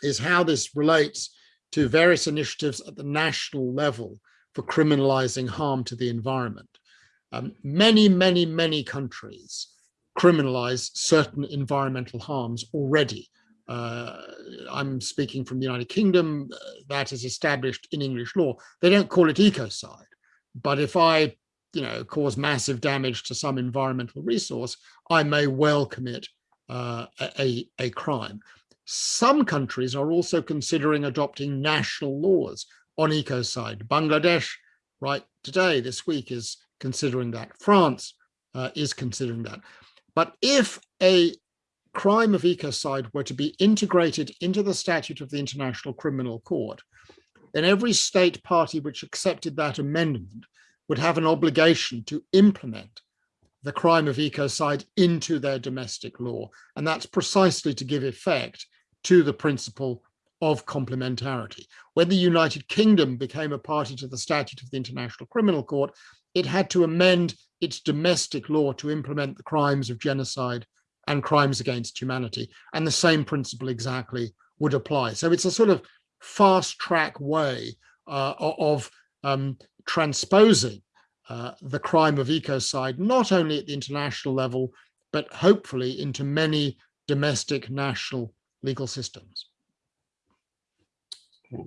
is how this relates to various initiatives at the national level for criminalizing harm to the environment. Um, many, many, many countries criminalize certain environmental harms already. Uh, I'm speaking from the United Kingdom, uh, that is established in English law. They don't call it ecocide, but if I, you know, cause massive damage to some environmental resource, I may well commit uh, a, a crime. Some countries are also considering adopting national laws on ecocide. Bangladesh, right today, this week, is considering that. France uh, is considering that. But if a crime of ecocide were to be integrated into the statute of the International Criminal Court, then every state party which accepted that amendment would have an obligation to implement the crime of ecocide into their domestic law. And that's precisely to give effect to the principle of complementarity. When the United Kingdom became a party to the statute of the International Criminal Court, it had to amend its domestic law to implement the crimes of genocide and crimes against humanity. And the same principle exactly would apply. So it's a sort of fast track way uh, of um, transposing uh, the crime of ecocide, not only at the international level, but hopefully into many domestic national legal systems. Okay.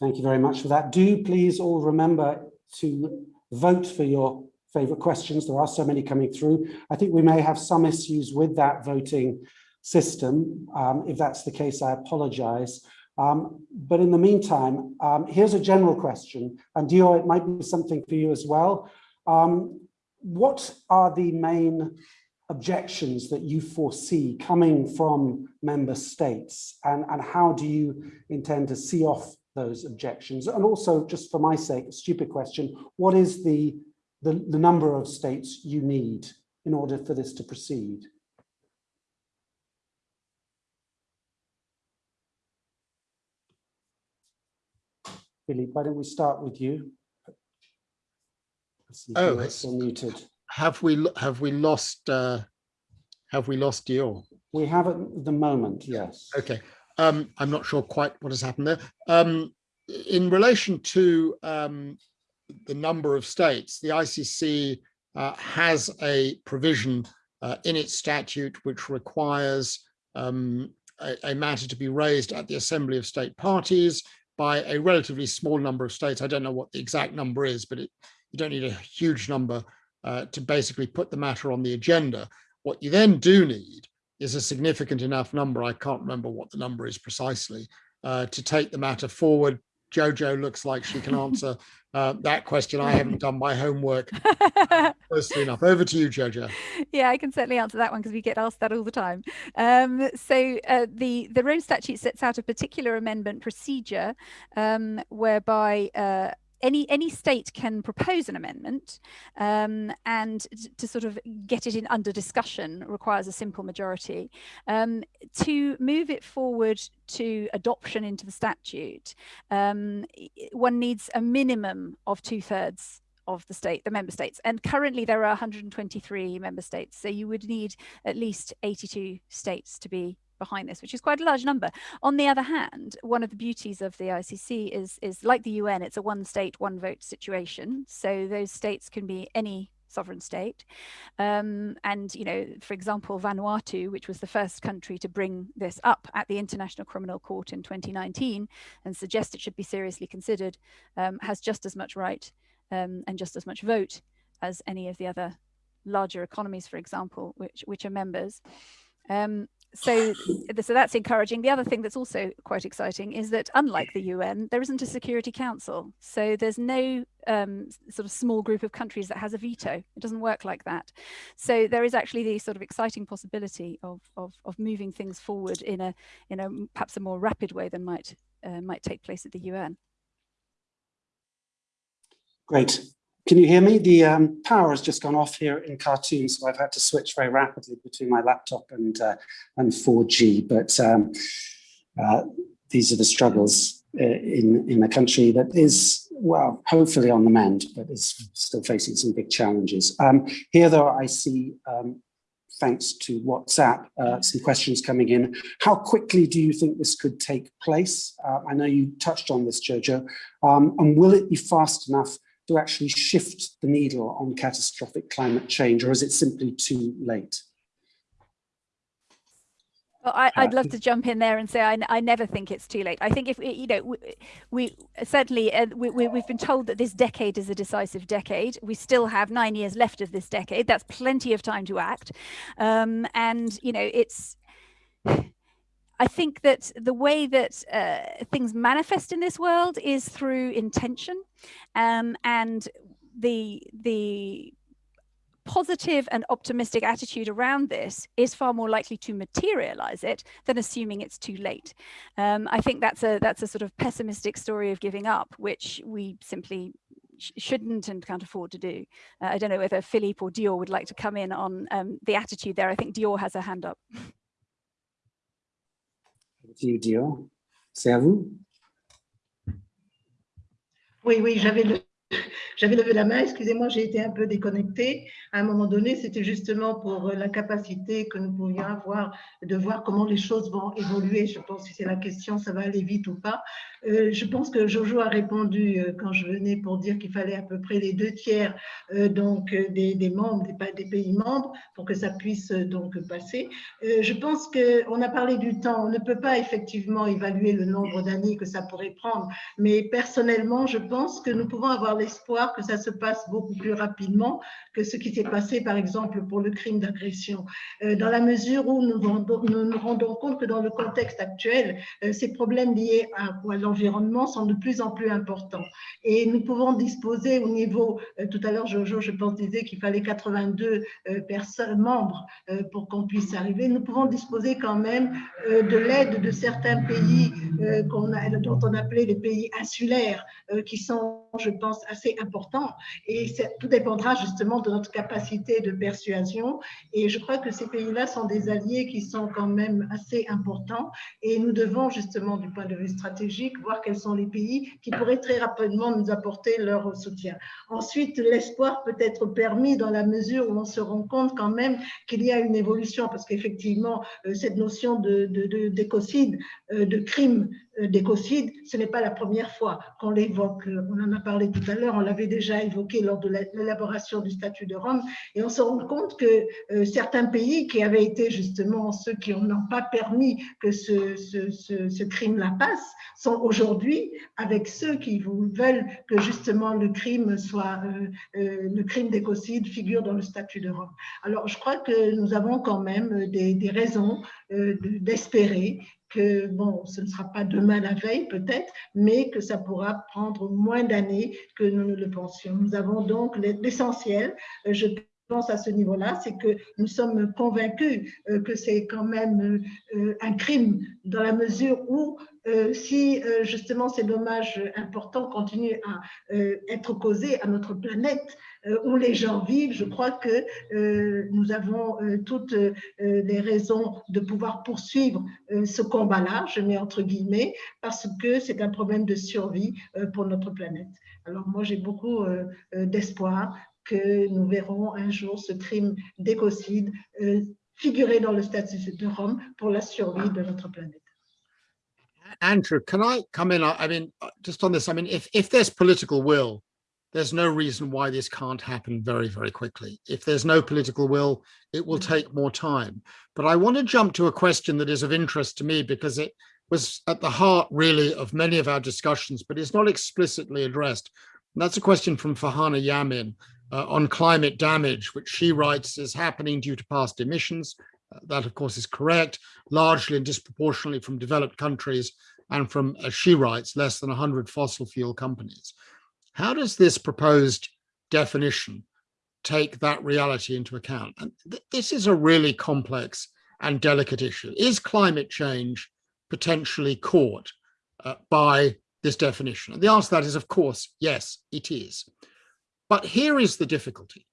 Thank you very much for that. Do please all remember to vote for your favorite questions. There are so many coming through. I think we may have some issues with that voting system. Um, if that's the case, I apologize. Um, but in the meantime, um, here's a general question, and Dio, it might be something for you as well. Um, what are the main objections that you foresee coming from member states, and, and how do you intend to see off those objections? And also, just for my sake, a stupid question, what is the, the, the number of states you need in order for this to proceed? Philippe, why don't we start with you? Oh, it's still muted. Have we have we lost uh, have we lost Dior? We have at the moment, yes. Okay. Um, I'm not sure quite what has happened there. Um, in relation to um, the number of states, the ICC uh, has a provision uh, in its statute which requires um, a, a, matter to be raised at the Assembly of State Parties by a relatively small number of states. I don't know what the exact number is, but it, you don't need a huge number uh, to basically put the matter on the agenda. What you then do need is a significant enough number, I can't remember what the number is precisely, uh, to take the matter forward. Jojo looks like she can answer uh, that question. I haven't done my homework <laughs> closely enough. Over to you, Jojo. Yeah, I can certainly answer that one because we get asked that all the time. Um, so uh, the, the Rome Statute sets out a particular amendment procedure um, whereby uh, any any state can propose an amendment um, and to sort of get it in under discussion requires a simple majority um, to move it forward to adoption into the statute um, one needs a minimum of two-thirds of the state, the member states. And currently there are 123 member states. So you would need at least 82 states to be behind this, which is quite a large number. On the other hand, one of the beauties of the ICC is, is like the UN, it's a one state, one vote situation. So those states can be any sovereign state. Um, and, you know, for example, Vanuatu, which was the first country to bring this up at the International Criminal Court in 2019 and suggest it should be seriously considered, um, has just as much right um, and just as much vote as any of the other larger economies, for example, which, which are members. Um, so, so that's encouraging. The other thing that's also quite exciting is that unlike the UN, there isn't a Security Council. So there's no um, sort of small group of countries that has a veto. It doesn't work like that. So there is actually the sort of exciting possibility of, of, of moving things forward in a, in a perhaps a more rapid way than might, uh, might take place at the UN. Great. Can you hear me? The um, power has just gone off here in Khartoum, so I've had to switch very rapidly between my laptop and uh, and 4G. But um, uh, these are the struggles uh, in in a country that is well, hopefully on the mend, but is still facing some big challenges. Um, here, though, I see. Um, thanks to WhatsApp, uh, some questions coming in. How quickly do you think this could take place? Uh, I know you touched on this, Jojo. Um, and will it be fast enough to actually shift the needle on catastrophic climate change, or is it simply too late? Well, I, would love to jump in there and say I, I, never think it's too late. I think if you know we, we certainly uh, we, we, we've been told that this decade is a decisive decade. We still have nine years left of this decade. That's plenty of time to act, um, and you know it's. I think that the way that uh, things manifest in this world is through intention, um, and the the positive and optimistic attitude around this is far more likely to materialize it than assuming it's too late. Um, I think that's a that's a sort of pessimistic story of giving up, which we simply sh shouldn't and can't afford to do. Uh, I don't know whether Philippe or Dior would like to come in on um, the attitude there. I think Dior has a hand up. <laughs> C'est à vous. Oui, oui, j'avais J'avais levé la main, excusez-moi, j'ai été un peu déconnectée. À un moment donné, c'était justement pour la capacité que nous pouvions avoir de voir comment les choses vont évoluer. Je pense que c'est la question, ça va aller vite ou pas. Euh, je pense que Jojo a répondu euh, quand je venais pour dire qu'il fallait à peu près les deux tiers euh, donc des, membres, des, pays membres pour que ça puisse donc passer. je pense qu'on a parlé du temps. On ne peut pas effectivement évaluer le nombre d'années que ça pourrait prendre, mais personnellement, je pense que nous pouvons avoir l'espoir que ça se passe beaucoup plus rapidement que ce qui s'est passé, par exemple, pour le crime d'agression. dans la mesure où nous, nous rendons compte que dans le contexte actuel, ces problèmes liés à, à sont de plus en plus importants. Et nous pouvons disposer au niveau, euh, tout à l'heure Jojo, je pense, disait qu'il fallait 82 euh, personnes, membres euh, pour qu'on puisse arriver. Nous pouvons disposer quand même de l'aide de certains pays dont on appelait les pays insulaires, qui sont, je pense, assez importants. Et tout dépendra justement de notre capacité de persuasion. Et je crois que ces pays-là sont des alliés qui sont quand même assez importants. Et nous devons justement, du point de vue stratégique, voir quels sont les pays qui pourraient très rapidement nous apporter leur soutien. Ensuite, l'espoir peut être permis dans la mesure où on se rend compte quand même qu'il y a une évolution, parce qu'effectivement, euh, cette notion d'écocide, de, de, de, de crime euh, d'écocide, ce n'est pas la première fois qu'on l'évoque. On en a parlé tout à l'heure, on l'avait déjà évoqué lors de l'élaboration du statut de Rome, et on se rend compte que euh, certains pays qui avaient été justement ceux qui n'ont pas permis que ce, crime-là passe, sont aujourd'hui avec ceux qui veulent que justement le crime soit, euh, euh, le crime d'écocide figure dans le statut de Rome. Alors je crois que nous avons quand même des, raisons d'espérer que bon, ce ne sera pas demain la veille peut-être, mais que ça pourra prendre moins d'années que nous ne le pensions. Nous avons donc l'essentiel. Je pense à ce niveau-là, c'est que nous sommes convaincus euh, que c'est quand même euh, un crime dans la mesure où euh, si justement ces dommages importants continuent à être causés à notre planète où les gens vivent, je crois que nous avons toutes les raisons de pouvoir poursuivre ce combat-là, je mets entre guillemets, parce que c'est un problème de survie pour notre planète. Alors moi, j'ai beaucoup d'espoir que nous verrons un jour ce crime d'écocide euh, figurer dans le statut de Rome pour la survie de notre planète. Andrew, can I come in? I mean, uh, just on this, I mean, if, if there's political will, there's no reason why this can't happen very, very quickly. If there's no political will, it will take more time. But I want to jump to a question that is of interest to me because it was at the heart really of many of our discussions, but it's not explicitly addressed. And that's a question from Fahana Yamin, uh, on climate damage, which she writes is happening due to past emissions. Uh, that, of course, is correct, largely and disproportionately from developed countries and from, as she writes, less than 100 fossil fuel companies. How does this proposed definition take that reality into account? And th this is a really complex and delicate issue. Is climate change potentially caught uh, by this definition? And the answer to that is, of course, yes, it is. But here is the difficulty.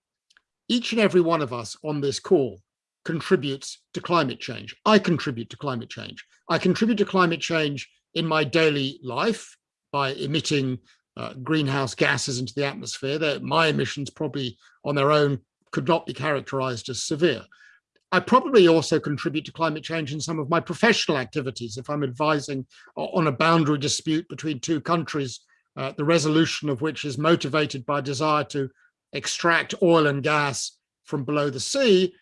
Each and every one of us on this call contributes to climate change. I contribute to climate change. I contribute to climate change in my daily life by emitting uh, greenhouse gases into the atmosphere. My emissions probably on their own could not be characterized as severe. I probably also contribute to climate change in some of my professional activities. If I'm advising on a boundary dispute between two countries, uh, the resolution of which is motivated by desire to extract oil and gas from below the sea,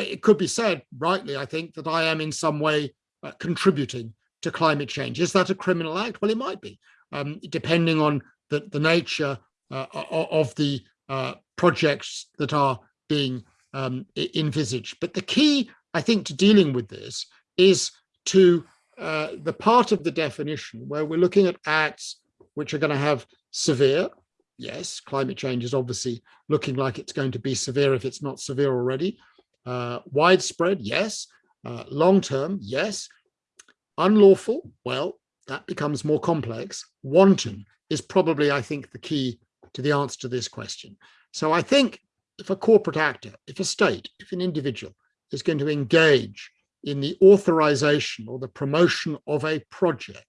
it could be said, rightly, I think, that I am in some way uh, contributing to climate change. Is that a criminal act? Well, it might be, um, depending on the, the nature uh, of the uh, projects that are being um, envisaged. But the key, I think, to dealing with this is to uh, the part of the definition where we're looking at acts which are going to have severe, yes, climate change is obviously looking like it's going to be severe if it's not severe already, uh, widespread, yes, uh, long-term, yes, unlawful, well, that becomes more complex, wanton is probably, I think, the key to the answer to this question. So I think if a corporate actor, if a state, if an individual is going to engage in the authorization or the promotion of a project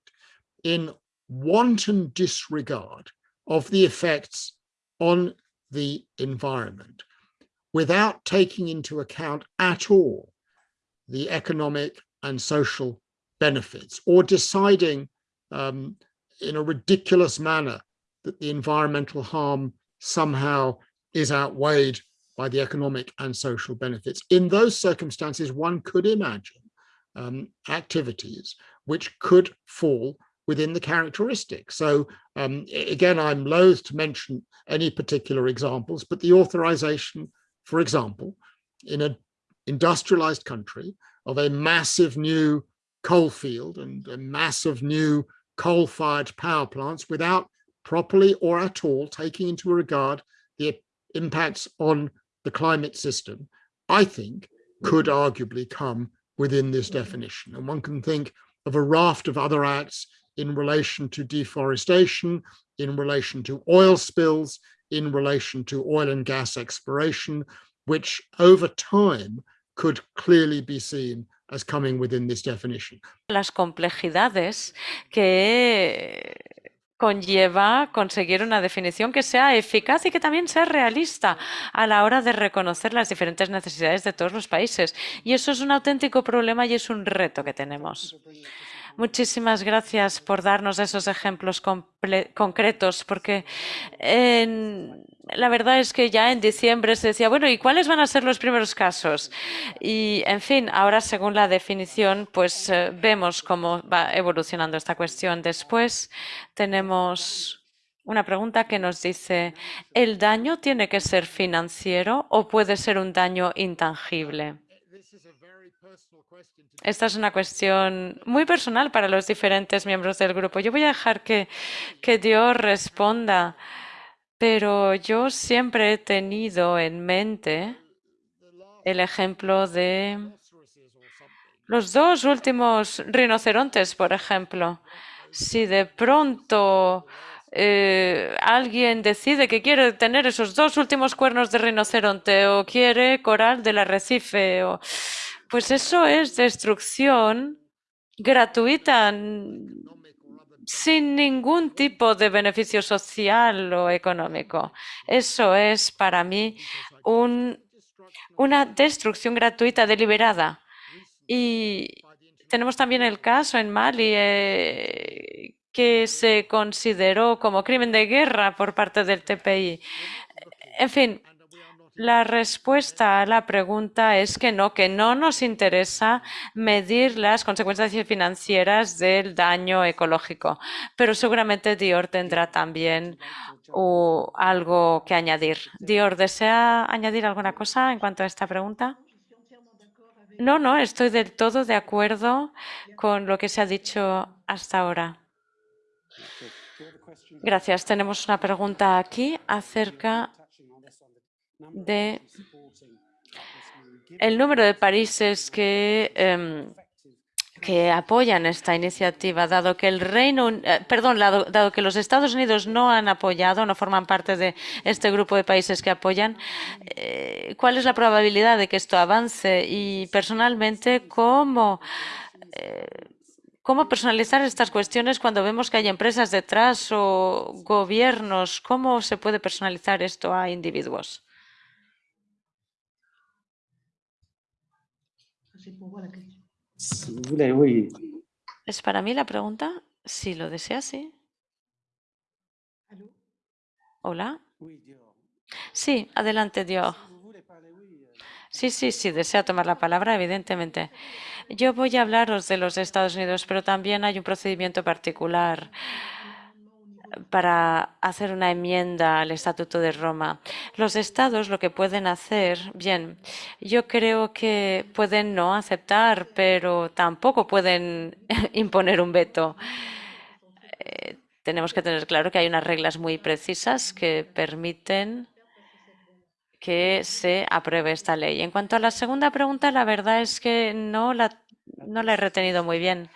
in wanton disregard of the effects on the environment without taking into account at all the economic and social benefits or deciding um, in a ridiculous manner that the environmental harm somehow is outweighed by the economic and social benefits. In those circumstances, one could imagine um, activities which could fall within the characteristics. So um, again, I'm loath to mention any particular examples, but the authorization, for example, in an industrialized country of a massive new coal field and a massive new coal-fired power plants without properly or at all taking into regard the impacts on the climate system, I think could arguably come within this mm-hmm. definition. And one can think of a raft of other acts in relation to deforestation, in relation to oil spills, in relation to oil and gas exploration, which over time could clearly be seen as coming within this definition. Las complejidades que conlleva conseguir una definición que sea eficaz y que también sea realista a la hora de reconocer las diferentes necesidades de todos los países. Y eso es un auténtico problema y es un reto que tenemos. Muchísimas gracias por darnos esos ejemplos concretos, porque la verdad es que ya en diciembre se decía, bueno, ¿y cuáles van a ser los primeros casos? Y, en fin, ahora según la definición, pues eh, vemos cómo va evolucionando esta cuestión. Después tenemos una pregunta que nos dice, ¿el daño tiene que ser financiero o puede ser un daño intangible? Esta es una cuestión muy personal para los diferentes miembros del grupo. Yo voy a dejar que, que Dios responda, pero yo siempre he tenido en mente el ejemplo de los dos últimos rinocerontes, por ejemplo. Si de pronto eh, alguien decide que quiere tener esos dos últimos cuernos de rinoceronte o quiere coral del arrecife o pues eso es destrucción gratuita, sin ningún tipo de beneficio social o económico. Eso es para mí una destrucción gratuita deliberada. Y tenemos también el caso en Mali eh, que se consideró como crimen de guerra por parte del TPI. En fin, la respuesta a la pregunta es que no, que no nos interesa medir las consecuencias financieras del daño ecológico, pero seguramente Dior tendrá también algo que añadir. Dior, ¿desea añadir alguna cosa en cuanto a esta pregunta? No, no, estoy del todo de acuerdo con lo que se ha dicho hasta ahora. Gracias. Tenemos una pregunta aquí acerca de el número de países que, em, que apoyan esta iniciativa, dado que el Reino, eh, perdón, dado, que los Estados Unidos no han apoyado, no forman parte de este grupo de países que apoyan, eh, ¿cuál es la probabilidad de que esto avance? Y personalmente, ¿cómo, eh, cómo personalizar estas cuestiones cuando vemos que hay empresas detrás o gobiernos? ¿Cómo se puede personalizar esto a individuos? ¿Es para mí la pregunta? Si lo desea, sí. Hola. Sí, adelante, Dios. Sí, sí, sí, desea tomar la palabra, evidentemente. Yo voy a hablaros de los Estados Unidos, pero también hay un procedimiento particular para hacer una enmienda al Estatuto de Roma. Los estados lo que pueden hacer, bien, yo creo que pueden no aceptar, pero tampoco pueden <laughs> imponer un veto. Eh, tenemos que tener claro que hay unas reglas muy precisas que permiten que se apruebe esta ley. En cuanto a la segunda pregunta, la verdad es que no la, no la he retenido muy bien.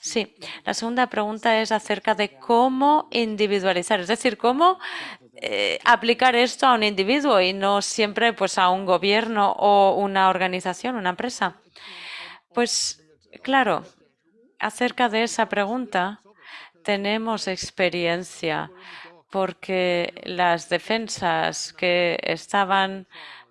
Sí, la segunda pregunta es acerca de cómo individualizar, es decir, cómo eh, aplicar esto a un individuo y no siempre pues a un gobierno o una organización, una empresa. Pues claro, acerca de esa pregunta tenemos experiencia porque las defensas que estaban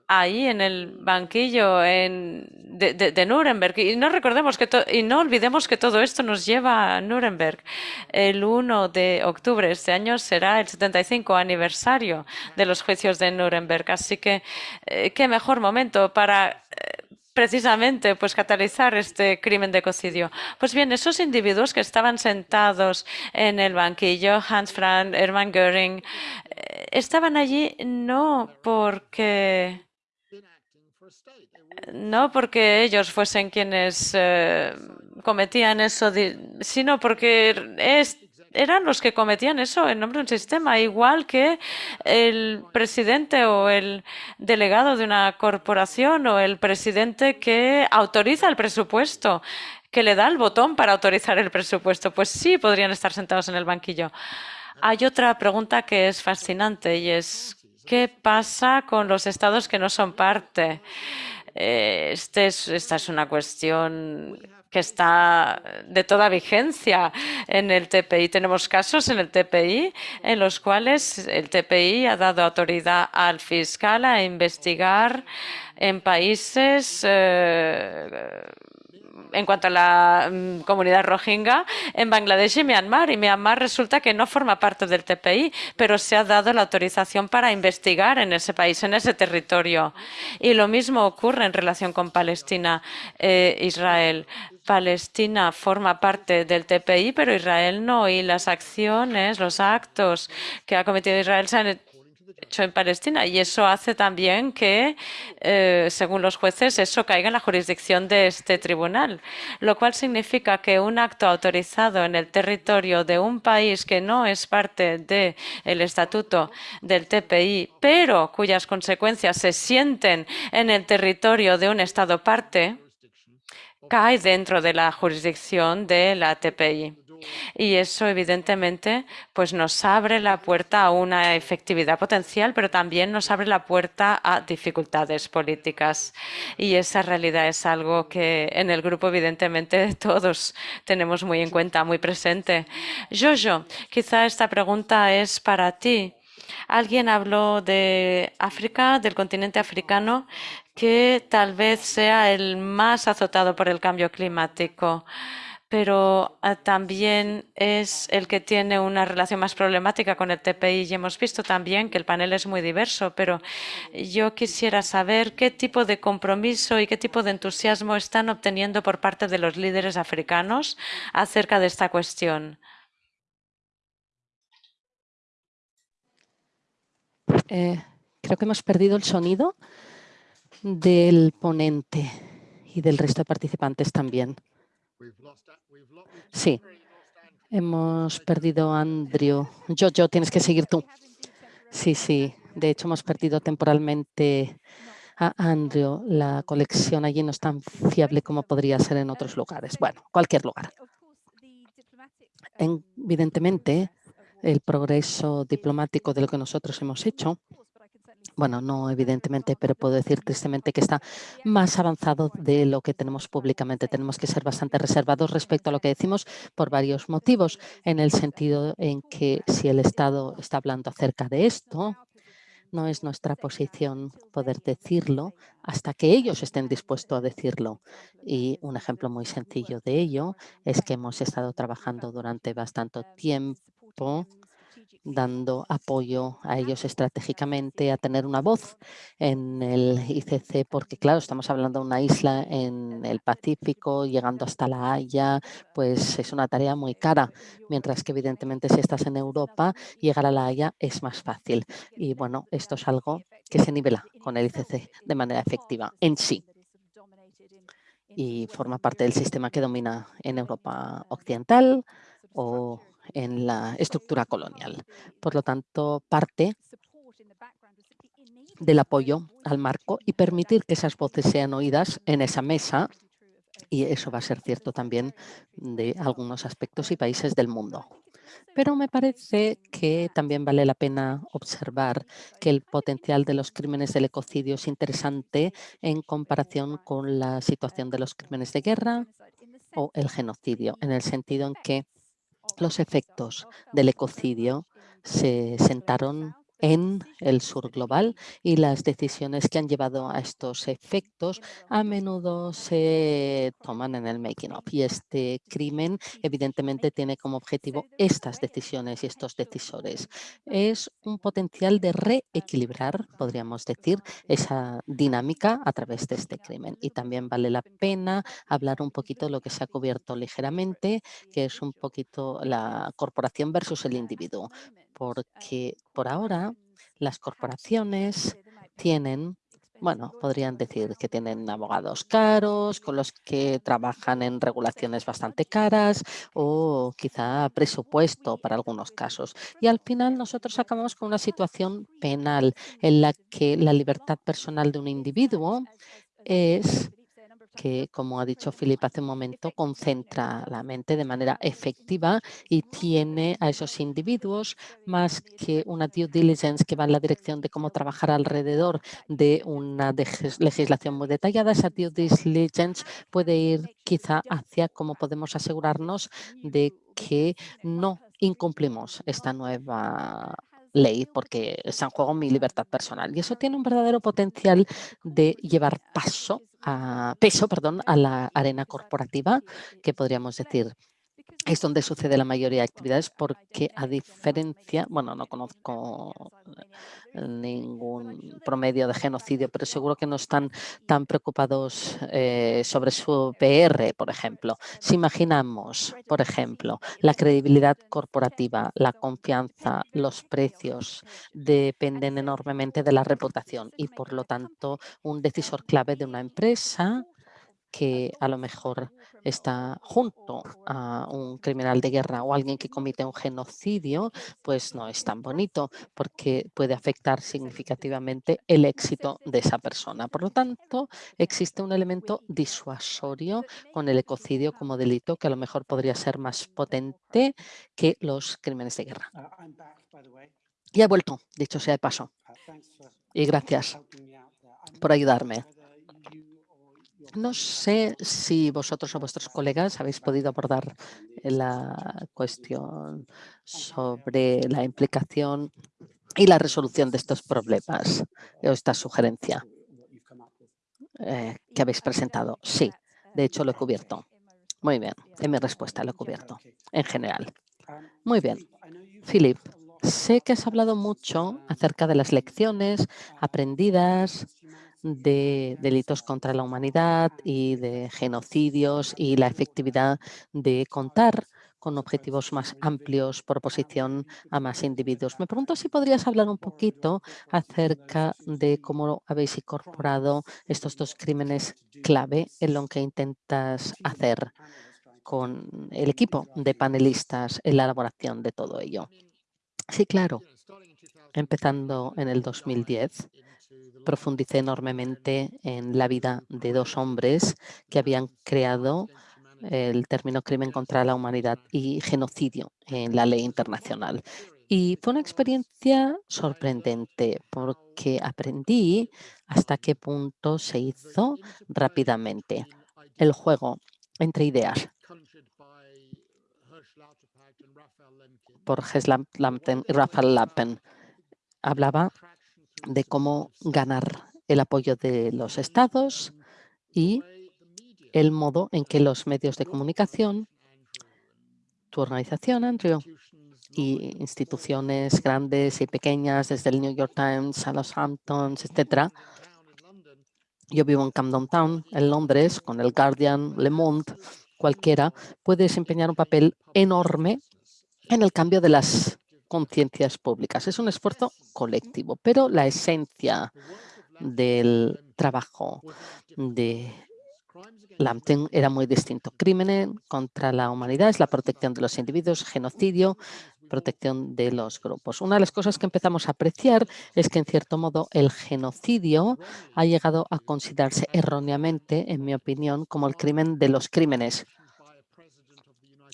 ahí en el banquillo de, Nuremberg. Y no recordemos que y no olvidemos que todo esto nos lleva a Nuremberg. El 1 de octubre de este año será el 75 aniversario de los juicios de Nuremberg. Así que eh, qué mejor momento para eh, precisamente pues catalizar este crimen de ecocidio. Pues bien, esos individuos que estaban sentados en el banquillo, Hans Frank, Hermann Göring, eh, estaban allí no porque no porque ellos fuesen quienes eh, cometían eso, sino porque eran los que cometían eso en nombre de un sistema, igual que el presidente o el delegado de una corporación o el presidente que autoriza el presupuesto, que le da el botón para autorizar el presupuesto. Pues sí, podrían estar sentados en el banquillo. Hay otra pregunta que es fascinante y es ¿qué pasa con los estados que no son parte? Este es, esta es una cuestión que está de toda vigencia en el TPI. Tenemos casos en el TPI en los cuales el TPI ha dado autoridad al fiscal a investigar en países eh, en cuanto a la mm, comunidad rohingya en Bangladesh y Myanmar. Y Myanmar resulta que no forma parte del TPI, pero se ha dado la autorización para investigar en ese país, en ese territorio. Y lo mismo ocurre en relación con Palestina e Israel. Palestina forma parte del TPI, pero Israel no. Y las acciones, los actos que ha cometido Israel se han hecho en Palestina. Y eso hace también que, eh, según los jueces, eso caiga en la jurisdicción de este tribunal, lo cual significa que un acto autorizado en el territorio de un país que no es parte del estatuto del TPI, pero cuyas consecuencias se sienten en el territorio de un Estado parte, cae dentro de la jurisdicción de la TPI. Y eso, evidentemente, pues nos abre la puerta a una efectividad potencial, pero también nos abre la puerta a dificultades políticas. Y esa realidad es algo que en el grupo, evidentemente, todos tenemos muy en cuenta, muy presente. Jojo, quizá esta pregunta es para ti. Alguien habló de África, del continente africano, que tal vez sea el más azotado por el cambio climático pero ah, también es el que tiene una relación más problemática con el TPI y hemos visto también que el panel es muy diverso, pero yo quisiera saber qué tipo de compromiso y qué tipo de entusiasmo están obteniendo por parte de los líderes africanos acerca de esta cuestión. Eh, creo que hemos perdido el sonido del ponente y del resto de participantes también. Sí, hemos perdido a Andrew. Yo, yo, tienes que seguir tú. Sí, sí. De hecho, hemos perdido temporalmente a Andrew, la colección allí no es tan fiable como podría ser en otros lugares. Bueno, cualquier lugar. Evidentemente, el progreso diplomático de lo que nosotros hemos hecho bueno, no evidentemente, pero puedo decir tristemente que está más avanzado de lo que tenemos públicamente. Tenemos que ser bastante reservados respecto a lo que decimos por varios motivos, en el sentido en que si el Estado está hablando acerca de esto, no es nuestra posición poder decirlo hasta que ellos estén dispuestos a decirlo. Y un ejemplo muy sencillo de ello es que hemos estado trabajando durante bastante tiempo dando apoyo a ellos estratégicamente, a tener una voz en el ICC, porque claro, estamos hablando de una isla en el Pacífico, llegando hasta La Haya, pues es una tarea muy cara, mientras que evidentemente si estás en Europa, llegar a La Haya es más fácil. Y bueno, esto es algo que se nivela con el ICC de manera efectiva en sí y forma parte del sistema que domina en Europa Occidental o en la estructura colonial. Por lo tanto, parte del apoyo al marco y permitir que esas voces sean oídas en esa mesa y eso va a ser cierto también de algunos aspectos y países del mundo. Pero me parece que también vale la pena observar que el potencial de los crímenes del ecocidio es interesante en comparación con la situación de los crímenes de guerra o el genocidio, en el sentido en que los efectos del ecocidio se sentaron en el sur global y las decisiones que han llevado a estos efectos a menudo se toman en el making of. Y este crimen evidentemente tiene como objetivo estas decisiones y estos decisores. Es un potencial de reequilibrar, podríamos decir, esa dinámica a través de este crimen. Y también vale la pena hablar un poquito de lo que se ha cubierto ligeramente, que es un poquito la corporación versus el individuo porque por ahora las corporaciones tienen, bueno, podrían decir que tienen abogados caros, con los que trabajan en regulaciones bastante caras o quizá presupuesto para algunos casos. Y al final nosotros acabamos con una situación penal en la que la libertad personal de un individuo es que, como ha dicho Philip hace un momento, concentra la mente de manera efectiva y tiene a esos individuos más que una due diligence que va en la dirección de cómo trabajar alrededor de una legislación muy detallada. Esa due diligence puede ir quizá hacia cómo podemos asegurarnos de que no incumplimos esta nueva ley porque está en juego mi libertad personal. Y eso tiene un verdadero potencial de llevar paso a, peso perdón, a la arena corporativa, que podríamos decir es donde sucede la mayoría de actividades porque a diferencia, bueno, no conozco eh, ningún promedio de genocidio, pero seguro que no están tan preocupados eh, sobre su PR, por ejemplo. Si imaginamos, por ejemplo, la credibilidad corporativa, la confianza, los precios dependen enormemente de la reputación y por lo tanto un decisor clave de una empresa que a lo mejor está junto a un criminal de guerra o alguien que comete un genocidio, pues no es tan bonito porque puede afectar significativamente el éxito de esa persona. Por lo tanto, existe un elemento disuasorio con el ecocidio como delito que a lo mejor podría ser más potente que los crímenes de guerra. Y he vuelto, dicho sea de paso. Y gracias por ayudarme. No sé si vosotros o vuestros colegas habéis podido abordar la cuestión sobre la implicación y la resolución de estos problemas o esta sugerencia eh, que habéis presentado. Sí, de hecho lo he cubierto. Muy bien, en mi respuesta lo he cubierto, en general. Muy bien. Philip, sé que has hablado mucho acerca de las lecciones aprendidas de delitos contra la humanidad y de genocidios y la efectividad de contar con objetivos más amplios por oposición a más individuos. Me pregunto si podrías hablar un poquito acerca de cómo habéis incorporado estos dos crímenes clave en lo que intentas hacer con el equipo de panelistas en la elaboración de todo ello. Sí, claro. Empezando en el 2010, profundicé enormemente en la vida de dos hombres que habían creado el término crimen contra la humanidad y genocidio en la ley internacional. Y fue una experiencia sorprendente porque aprendí hasta qué punto se hizo rápidamente el juego entre ideas por Lampen y Rafael Lappen. Hablaba de cómo ganar el apoyo de los estados y el modo en que los medios de comunicación, tu organización, Andrew, y instituciones grandes y pequeñas, desde el New York Times a los Hamptons, etcétera. Yo vivo en Camden Town, en Londres, con el Guardian, Le Monde, cualquiera, puede desempeñar un papel enorme en el cambio de las conciencias públicas. Es un esfuerzo colectivo, pero la esencia del trabajo de Lampton era muy distinto. Crímenes contra la humanidad es la protección de los individuos, genocidio, protección de los grupos. Una de las cosas que empezamos a apreciar es que, en cierto modo, el genocidio ha llegado a considerarse erróneamente, en mi opinión, como el crimen de los crímenes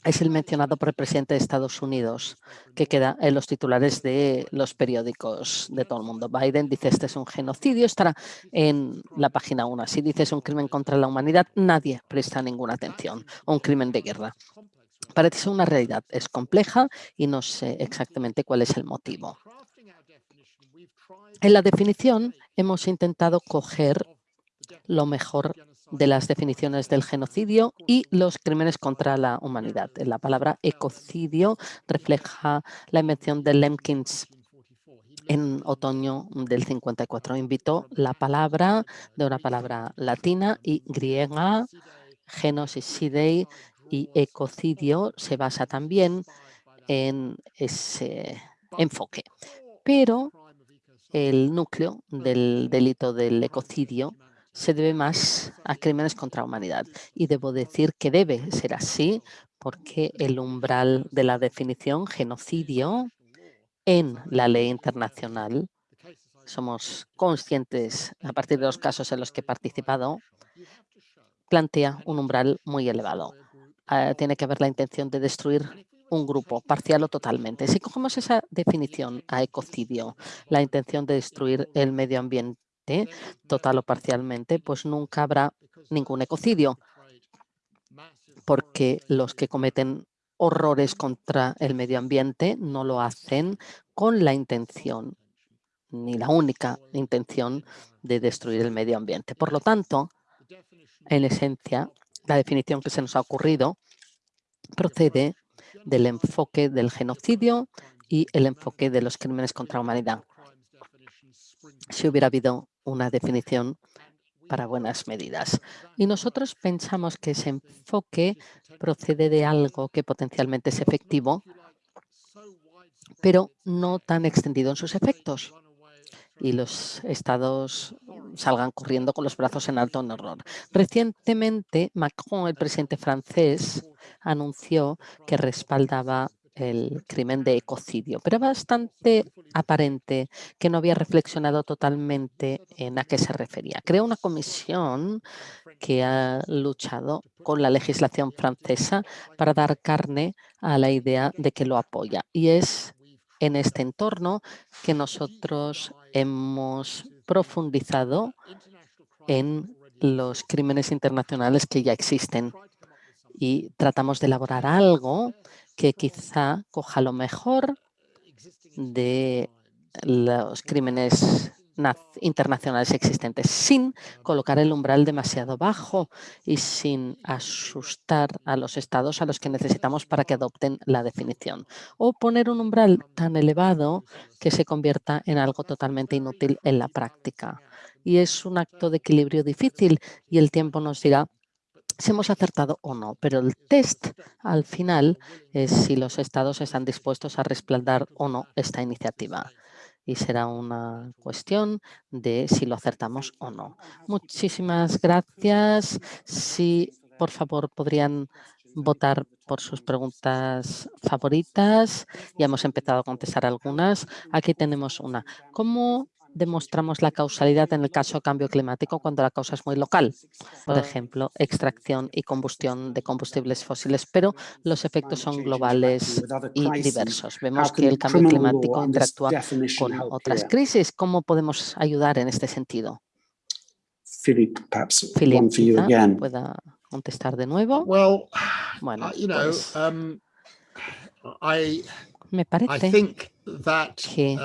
es el mencionado por el presidente de Estados Unidos, que queda en los titulares de los periódicos de todo el mundo. Biden dice este es un genocidio, estará en la página 1. Si dices un crimen contra la humanidad, nadie presta ninguna atención, un crimen de guerra. Parece ser una realidad, es compleja y no sé exactamente cuál es el motivo. En la definición hemos intentado coger lo mejor de las definiciones del genocidio y los crímenes contra la humanidad. La palabra ecocidio refleja la invención de Lemkins en otoño del 54. Invitó la palabra de una palabra latina y griega, genocidio y ecocidio se basa también en ese enfoque. Pero el núcleo del delito del ecocidio se debe más a crímenes contra la humanidad. Y debo decir que debe ser así porque el umbral de la definición genocidio en la ley internacional, somos conscientes a partir de los casos en los que he participado, plantea un umbral muy elevado. Ah, tiene que haber la intención de destruir un grupo, parcial o totalmente. Si cogemos esa definición a ecocidio, la intención de destruir el medio ambiente, total o parcialmente, pues nunca habrá ningún ecocidio, porque los que cometen horrores contra el medio ambiente no lo hacen con la intención, ni la única intención de destruir el medio ambiente. Por lo tanto, en esencia, la definición que se nos ha ocurrido procede del enfoque del genocidio y el enfoque de los crímenes contra la humanidad. Si hubiera habido una definición para buenas medidas. Y nosotros pensamos que ese enfoque procede de algo que potencialmente es efectivo, pero no tan extendido en sus efectos y los estados salgan corriendo con los brazos en alto en horror. Recientemente, Macron, el presidente francés, anunció que respaldaba el crimen de ecocidio, pero bastante aparente que no había reflexionado totalmente en a qué se refería. Creó una comisión que ha luchado con la legislación francesa para dar carne a la idea de que lo apoya. Y es en este entorno que nosotros hemos profundizado en los crímenes internacionales que ya existen y tratamos de elaborar algo que quizá coja lo mejor de los crímenes internacionales existentes sin colocar el umbral demasiado bajo y sin asustar a los estados a los que necesitamos para que adopten la definición. O poner un umbral tan elevado que se convierta en algo totalmente inútil en la práctica. Y es un acto de equilibrio difícil y el tiempo nos dirá si hemos acertado o no, pero el test al final es si los estados están dispuestos a respaldar o no esta iniciativa y será una cuestión de si lo acertamos o no. Muchísimas gracias. Si por favor podrían votar por sus preguntas favoritas. Ya hemos empezado a contestar algunas. Aquí tenemos una. ¿Cómo demostramos la causalidad en el caso de cambio climático cuando la causa es muy local, por ejemplo, extracción y combustión de combustibles fósiles, pero los efectos son globales y diversos. Vemos que el cambio climático interactúa con otras crisis. ¿Cómo podemos ayudar en este sentido? Philip, quizá pueda contestar de nuevo. Bueno, pues, me parece que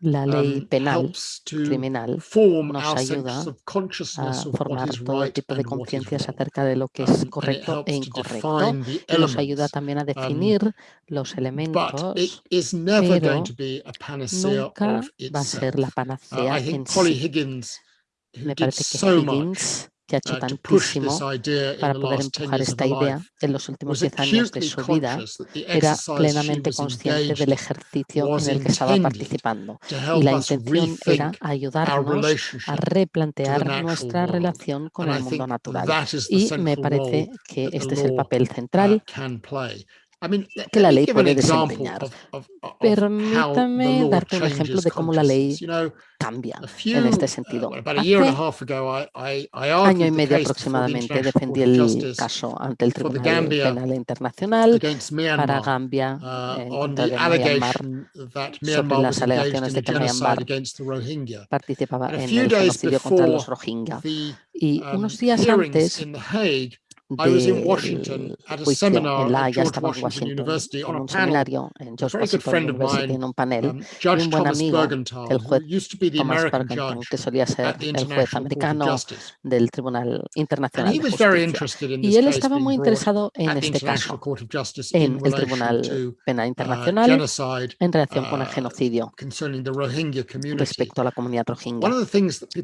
la ley penal criminal nos ayuda a formar todo tipo de conciencias acerca de lo que es correcto e incorrecto y nos ayuda también a definir los elementos, pero nunca va a ser la panacea en sí. Me parece que Higgins que ha hecho tantísimo para poder empujar esta idea en los últimos 10 años de su vida, era plenamente consciente del ejercicio en el que estaba participando. y la intención era ayudarnos a replantear nuestra relación con el mundo natural. Y me parece que este es el papel central que la ley puede desempeñar. Permítame darte un ejemplo de cómo la ley cambia en este sentido. Hace año y medio aproximadamente defendí el caso ante el Tribunal Penal Internacional para Gambia eh, en Myanmar sobre las alegaciones de que Myanmar participaba en el genocidio contra los Rohingya. Y unos días antes, I was in Washington at a seminar en la, Washington, en un seminario en George Washington University, en un panel, y un buen amigo, el juez Thomas Bergenthal, que solía ser el juez americano del Tribunal Internacional de Justicia. Y él estaba muy interesado en este caso, en el Tribunal Penal Internacional, en relación con el genocidio respecto a la comunidad rohingya.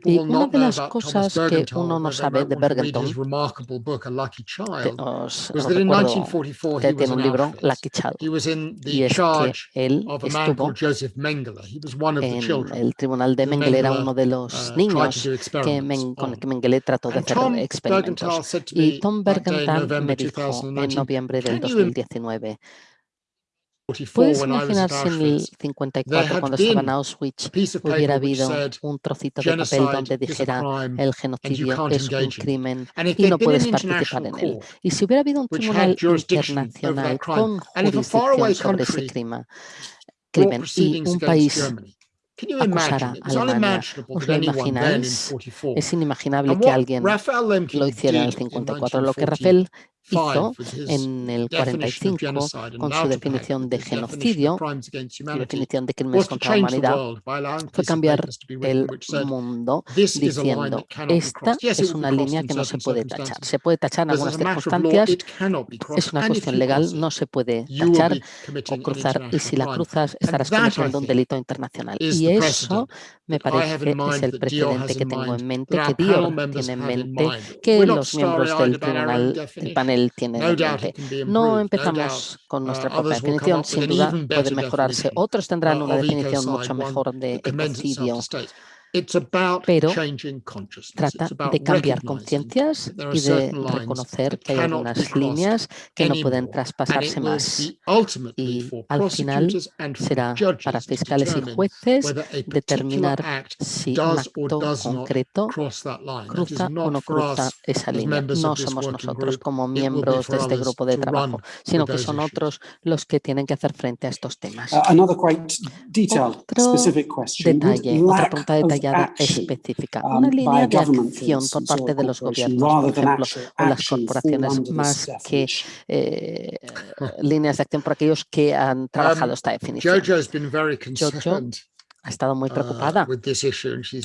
Y una de las cosas que uno no sabe de Bergenthal, os recuerdo que tiene un libro, Lucky Child, y es que él estuvo en el tribunal de Mengele, era uno de los niños que, Men que Mengele trató de hacer experimentos. Y Tom Bergenthal me dijo en noviembre del 2019, ¿Puedes imaginar si en el 54, cuando estaba en Auschwitz, hubiera habido un trocito de papel donde dijera el genocidio es un crimen y no puedes participar en él? Y si hubiera habido un tribunal internacional con jurisdicción sobre ese crimen, crimen y un país acusara a Alemania. ¿Os lo imagináis? Es inimaginable que alguien lo hiciera en el 54. Lo que Rafael hizo en el 45 con su definición de genocidio y definición de crímenes contra la humanidad fue cambiar el mundo diciendo esta es una línea que no se puede tachar. Se puede tachar en algunas circunstancias, es una cuestión legal, no se puede tachar o cruzar y si la cruzas estarás cometiendo un delito internacional. Y eso me parece es el precedente que tengo en mente, que Dior tiene en mente, que los miembros del tribunal, del panel tiene. No empezamos con nuestra propia definición, sin duda puede mejorarse. Otros tendrán una definición mucho mejor de ecocidio pero trata de cambiar conciencias y de reconocer que hay algunas líneas que no pueden traspasarse más. Y al final será para fiscales y jueces determinar si un acto concreto cruza o no cruza esa línea. No somos nosotros como miembros de este grupo de trabajo, sino que son otros los que tienen que hacer frente a estos temas. Otro detalle, otra pregunta detallada detallada e específica, una línea de acción por parte de los gobiernos, por ejemplo, o las corporaciones, más que eh, líneas de acción por aquellos que han trabajado esta definición. Jojo ha estado muy preocupada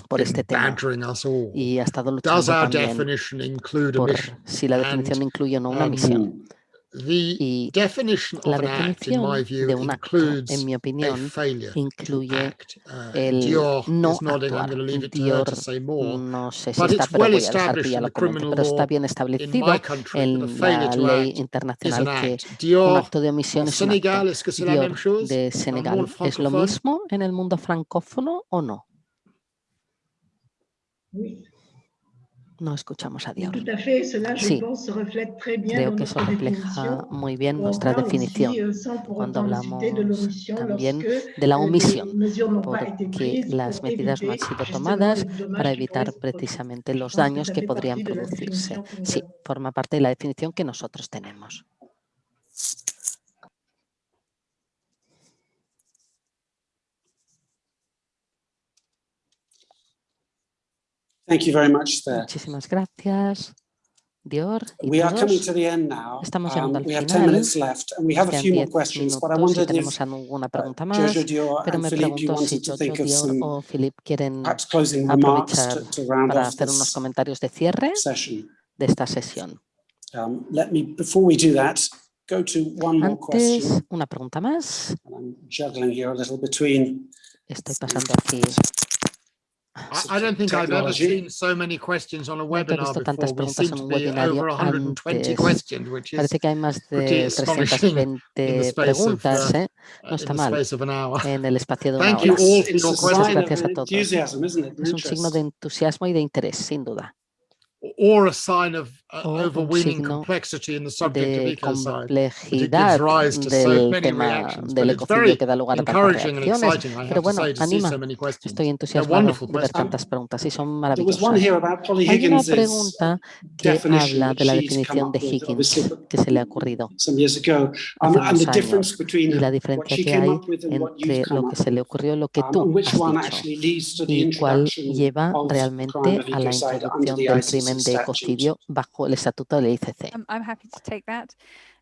por este tema y ha estado luchando también por si la definición incluye o no una misión y la definición de un acto, en mi opinión, incluye el no actuar. Dior no sé si está, pero voy a dejar pero está bien establecido en la ley internacional que un acto de omisión es un acto. Dior de Senegal, ¿es lo mismo en el mundo francófono o no? no escuchamos a Dios. Sí, creo que eso refleja muy bien nuestra definición cuando hablamos también de la omisión, porque las medidas no han sido tomadas para evitar precisamente los daños que podrían producirse. Sí, forma parte de la definición que nosotros tenemos. Thank you very much, Muchísimas gracias. Dior we are coming to the end now. Estamos um, llegando al we have final. 10 minutes left and we have a few more questions, but I tenemos if uh, pregunta más, pero uh, me pregunto si Jojo o quieren to, hacer unos comentarios de cierre session. de esta sesión. Um, let me, before we do that, go to one more question. Una pregunta más. I'm juggling here a little between Estoy pasando aquí I, don't think I've ever seen so many questions on a webinar tantas preguntas en un webinario antes. Parece que hay más de 320 preguntas, ¿eh? No está mal, en el espacio de una hora. Muchas gracias a todos. Es un signo de entusiasmo y de interés, sin duda or a sign of uh, overweening complexity in the subject de of complejidad rise to del so tema reactions, del ecocidio que da lugar a tantas reacciones. Pero bueno, anima. Estoy entusiasmado de ver tantas preguntas y son maravillosas. Hay una pregunta que habla de la definición de Higgins que se le ha ocurrido y la diferencia que hay entre lo que se le ocurrió y lo que tú has dicho y cuál lleva realmente a la introducción del crimen de cocidio bajo el estatuto del ICC. I'm, I'm happy to take that.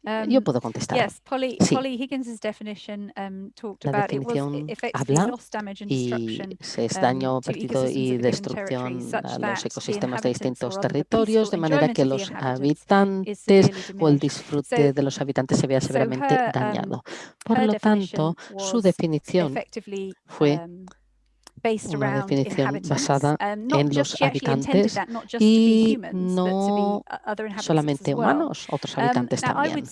Um, Yo puedo contestar. Yes, Polly, sí. Polly Higgins's definition, um, talked la definición habla y es daño perdido y destrucción a los ecosistemas de distintos territorios, de manera que los habitantes o el disfrute de los habitantes se vea severamente dañado. Por lo tanto, su definición fue una definición basada en los habitantes y no solamente humanos, otros habitantes también.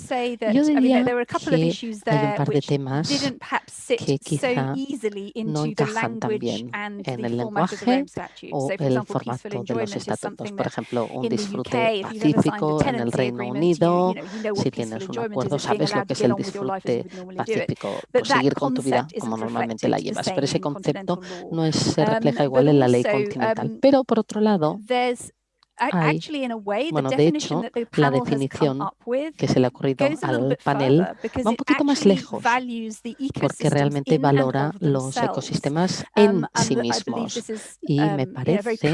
Yo diría que hay un par de temas que quizá no encajan también en el lenguaje o el formato de los estatutos. Por ejemplo, un disfrute pacífico en el Reino Unido. Si tienes un acuerdo, sabes lo que es el disfrute pacífico, pues seguir con tu vida como normalmente la llevas. Pero ese concepto no no es, se refleja igual en la ley continental. Pero por otro lado, hay, bueno, de hecho, la definición que se le ha ocurrido al panel va un poquito más lejos porque realmente valora los ecosistemas en sí mismos. Y me parece que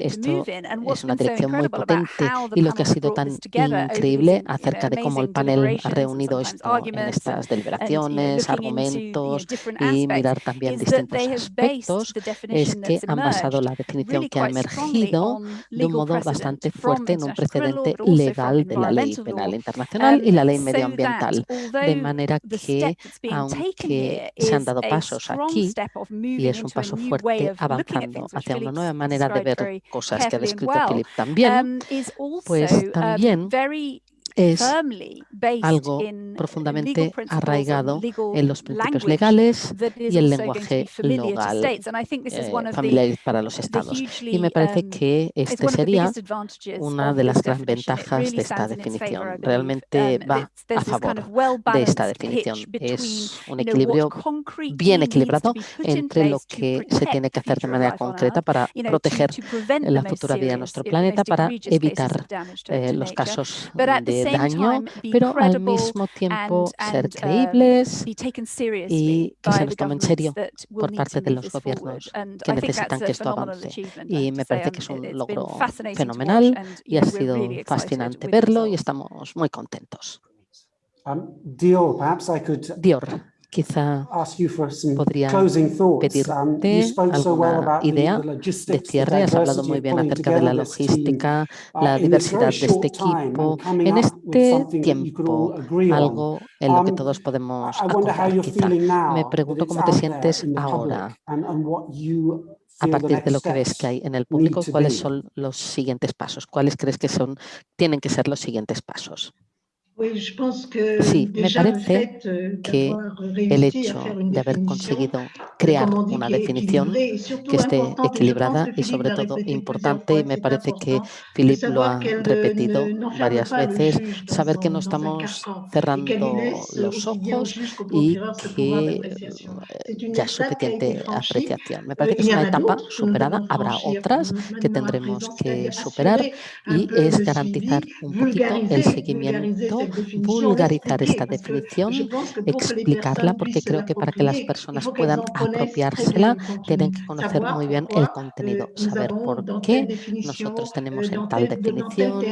esto es una dirección muy potente y lo que ha sido tan increíble acerca de cómo el panel ha reunido esto en estas deliberaciones, argumentos y mirar también distintos aspectos es que han basado la definición que ha emergido de un modo bastante fuerte en un precedente legal de la ley penal internacional y la ley medioambiental. De manera que, aunque se han dado pasos aquí, y es un paso fuerte avanzando hacia una nueva manera de ver cosas que ha descrito Philip también, pues también es algo profundamente arraigado en los principios legales y el lenguaje legal eh, familiar para los estados. Y me parece que este sería una de las grandes ventajas de esta definición. Realmente va a favor de esta definición. Es un equilibrio bien equilibrado entre lo que se tiene que hacer de manera concreta para proteger la futura vida de nuestro planeta, para evitar eh, los casos de pero al mismo tiempo ser creíbles y que se los tome en serio por parte de los gobiernos que necesitan que esto avance. Y me parece que es un logro fenomenal y ha sido fascinante verlo y estamos muy contentos. Dior, quizá podría pedirte alguna idea de cierre. Has hablado muy bien acerca de la logística, la diversidad de este equipo. En este tiempo, algo en lo que todos podemos acordar, quizá. Me pregunto cómo te sientes ahora a partir de lo que ves que hay en el público, ¿cuáles son los siguientes pasos? ¿Cuáles crees que son, tienen que ser los siguientes pasos? Sí, me le parece euh, que el hecho de haber conseguido euh, crear una definición que esté equilibrada y sobre todo importante, y me c'est parece que Philip lo ha repetido varias veces, saber que no estamos cerrando los ojos y que ya es suficiente apreciación. Me Euh, parece que es una etapa superada, habrá otras que tendremos que superar y es garantizar un poquito el seguimiento, vulgarizar esta definición, explicarla, porque creo que para que las personas puedan apropiársela, tienen que conocer muy bien el contenido, saber por qué nosotros tenemos en tal definición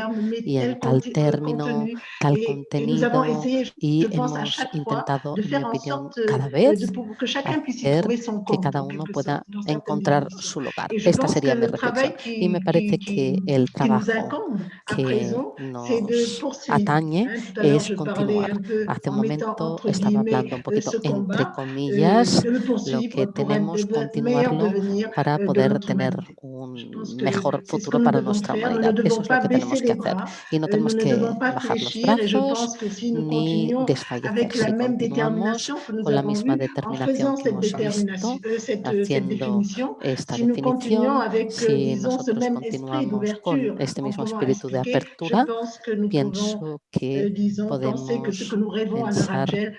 y en tal término, tal contenido, y hemos intentado, en mi opinión, cada vez que hacer cada uno pueda encontrar su lugar. Esta sería mi le reflexión. Y me parece que el trabajo que nos atañe Es continuar. Hace un momento estaba hablando un poquito entre comillas, le lo que tenemos, continuarlo para de poder tener un mejor futuro para nuestra humanidad. Eso es lo que tenemos que hacer. Y no euh, tenemos que bajar los brazos ni desfallecer. Si continuamos con la misma determinación que hemos visto, haciendo esta definición, si nosotros continuamos con este mismo espíritu de apertura, pouvons, pienso que disons, penser que ce que podemos pensar que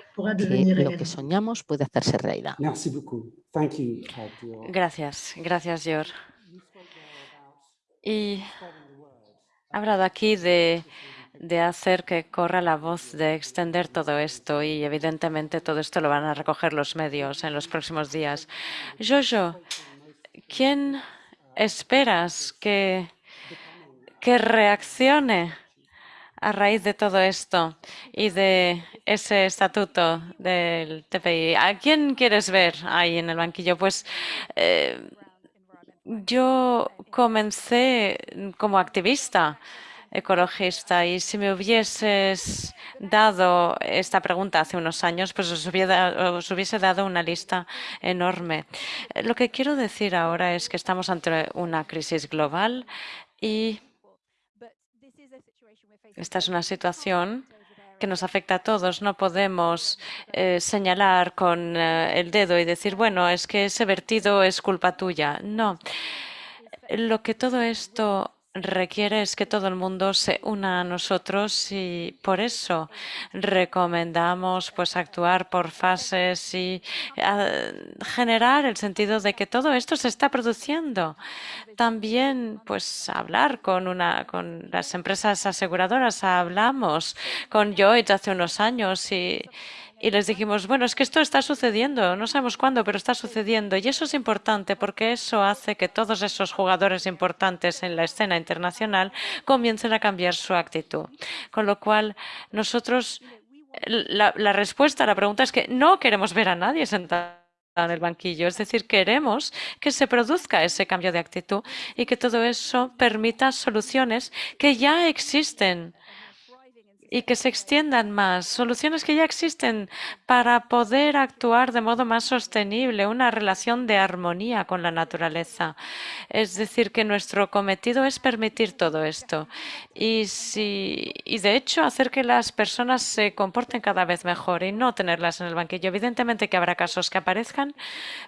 lo que soñamos puede hacerse realidad. Merci beaucoup. Thank you, Ted, for your Gracias, gracias, George. Y ha hablado aquí de, de hacer que corra la voz, de extender todo esto y evidentemente todo esto lo van a recoger los medios en los próximos días. Jojo, ¿quién esperas que, que reaccione a raíz de todo esto y de ese estatuto del TPI? ¿A quién quieres ver ahí en el banquillo? Pues eh, yo comencé como activista ecologista y si me hubieses dado esta pregunta hace unos años, pues os, hubiera- os hubiese dado una lista enorme. Lo que quiero decir ahora es que estamos ante una crisis global y esta es una situación que nos afecta a todos. No podemos eh, señalar con eh, el dedo y decir, bueno, es que ese vertido es culpa tuya. No. Lo que todo esto requiere es que todo el mundo se una a nosotros y por eso recomendamos pues actuar por fases y ah, generar el sentido de que todo esto se está produciendo. También pues hablar con una con las empresas aseguradoras. Hablamos con Lloyds hace unos años y y les dijimos, bueno, es que esto está sucediendo, no sabemos cuándo, pero está sucediendo. Y eso es importante porque eso hace que todos esos jugadores importantes en la escena internacional comiencen a cambiar su actitud. Con lo cual, nosotros, la, respuesta a la pregunta es que no queremos ver a nadie sentado en el banquillo. Es decir, queremos que se produzca ese cambio de actitud y que todo eso permita soluciones que ya existen y que se extiendan más, soluciones que ya existen para poder actuar de modo más sostenible, una relación de armonía con la naturaleza. Es decir, que nuestro cometido es permitir todo esto y, si, y de hecho hacer que las personas se comporten cada vez mejor y no tenerlas en el banquillo. Evidentemente que habrá casos que aparezcan,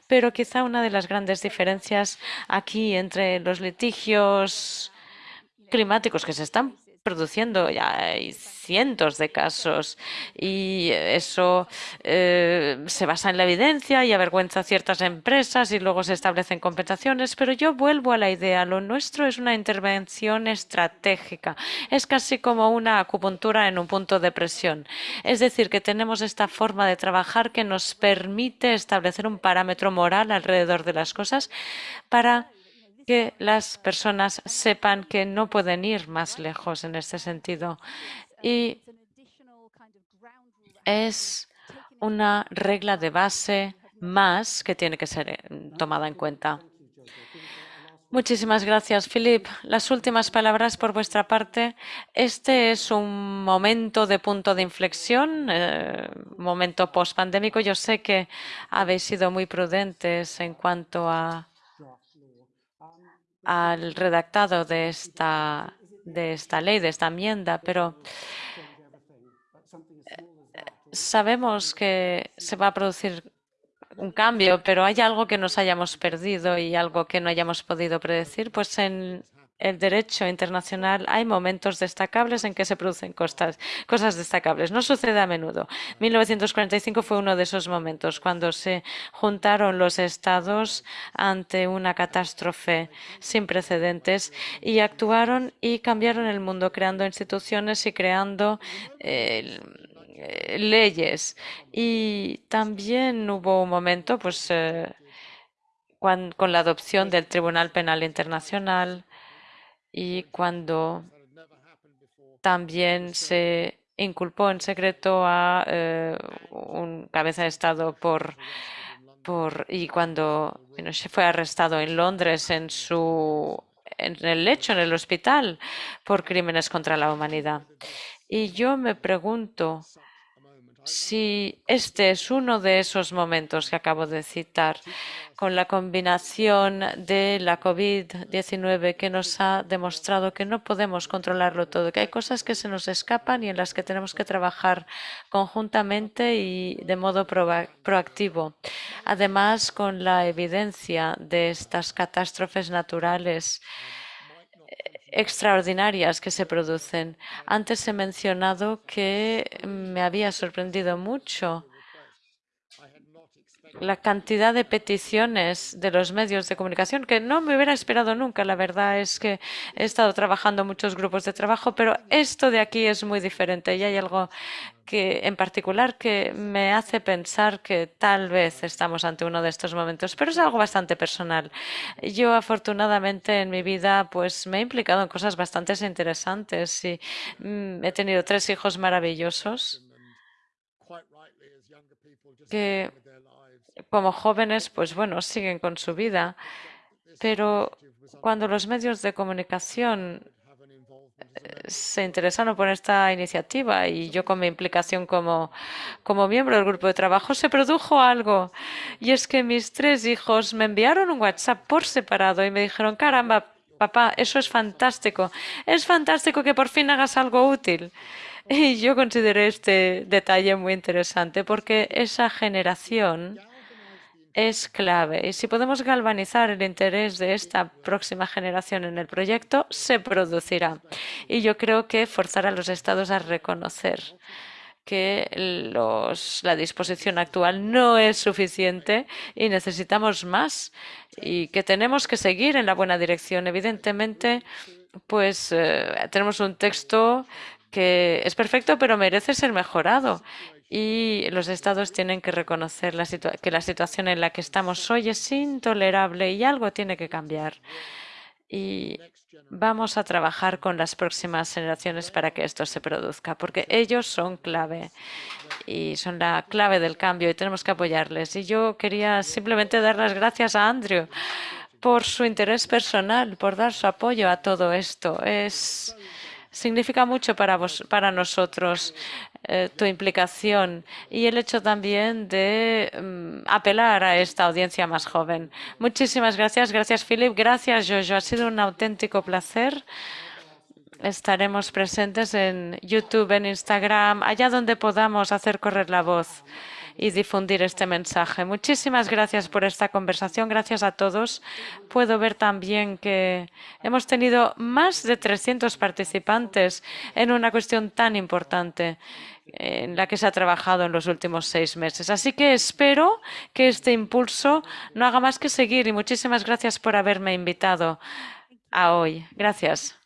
pero quizá una de las grandes diferencias aquí entre los litigios climáticos que se están produciendo, ya hay cientos de casos y eso eh, se basa en la evidencia y avergüenza a ciertas empresas y luego se establecen compensaciones, pero yo vuelvo a la idea, lo nuestro es una intervención estratégica, es casi como una acupuntura en un punto de presión, es decir, que tenemos esta forma de trabajar que nos permite establecer un parámetro moral alrededor de las cosas para que las personas sepan que no pueden ir más lejos en este sentido. Y es una regla de base más que tiene que ser eh, tomada en cuenta. Muchísimas gracias, Philip. Las últimas palabras por vuestra parte. Este es un momento de punto de inflexión, eh, momento post-pandémico. Yo sé que habéis sido muy prudentes en cuanto a al redactado de esta, de esta ley, de esta enmienda, pero sabemos que se va a producir un cambio, pero hay algo que nos hayamos perdido y algo que no hayamos podido predecir, pues en el derecho internacional hay momentos destacables en que se producen cosas, destacables. No sucede a menudo. 1945 fue uno de esos momentos cuando se juntaron los estados ante una catástrofe sin precedentes y actuaron y cambiaron el mundo creando instituciones y creando eh, leyes. Y también hubo un momento pues, eh, con la adopción del Tribunal Penal Internacional, y cuando también se inculpó en secreto a eh, un cabeza de Estado por, por y cuando se fue arrestado en Londres en su en el lecho, en el hospital, por crímenes contra la humanidad. Y yo me pregunto si este es uno de esos momentos que acabo de citar, con la combinación de la COVID-19 que nos ha demostrado que no podemos controlarlo todo, que hay cosas que se nos escapan y en las que tenemos que trabajar conjuntamente y de modo proactivo. Además, con la evidencia de estas catástrofes naturales, extraordinarias que se producen. Antes he mencionado que me había sorprendido mucho la cantidad de peticiones de los medios de comunicación que no me hubiera esperado nunca. La verdad es que he estado trabajando en muchos grupos de trabajo, pero esto de aquí es muy diferente y hay algo que en particular que me hace pensar que tal vez estamos ante uno de estos momentos, pero es algo bastante personal. Yo afortunadamente en mi vida pues me he implicado en cosas bastante interesantes y mm, he tenido tres hijos maravillosos que como jóvenes, pues bueno, siguen con su vida, pero cuando los medios de comunicación eh, se interesaron por esta iniciativa y yo con mi implicación como, como miembro del grupo de trabajo, se produjo algo. Y es que mis tres hijos me enviaron un WhatsApp por separado y me dijeron, caramba, papá, eso es fantástico. Es fantástico que por fin hagas algo útil. Y yo consideré este detalle muy interesante porque esa generación es clave. Y si podemos galvanizar el interés de esta próxima generación en el proyecto, se producirá. Y yo creo que forzar a los estados a reconocer que la disposición actual no es suficiente y necesitamos más y que tenemos que seguir en la buena dirección. Evidentemente, pues eh, tenemos un texto que es perfecto, pero merece ser mejorado y los estados tienen que reconocer que la situación en la que estamos hoy es intolerable y algo tiene que cambiar. Y vamos a trabajar con las próximas generaciones para que esto se produzca, porque ellos son clave y son la clave del cambio y tenemos que apoyarles. Y yo quería simplemente dar las gracias a Andrew por su interés personal, por dar su apoyo a todo esto. Es significa mucho para, vos, para nosotros eh, tu implicación y el hecho también de mm, apelar a esta audiencia más joven. Muchísimas gracias. Gracias, Philip. Gracias, Jojo. Ha sido un auténtico placer. Estaremos presentes en YouTube, en Instagram, allá donde podamos hacer correr la voz y difundir este mensaje. Muchísimas gracias por esta conversación. Gracias a todos. Puedo ver también que hemos tenido más de 300 participantes en una cuestión tan importante en la que se ha trabajado en los últimos seis meses. Así que espero que este impulso no haga más que seguir y muchísimas gracias por haberme invitado a hoy. Gracias.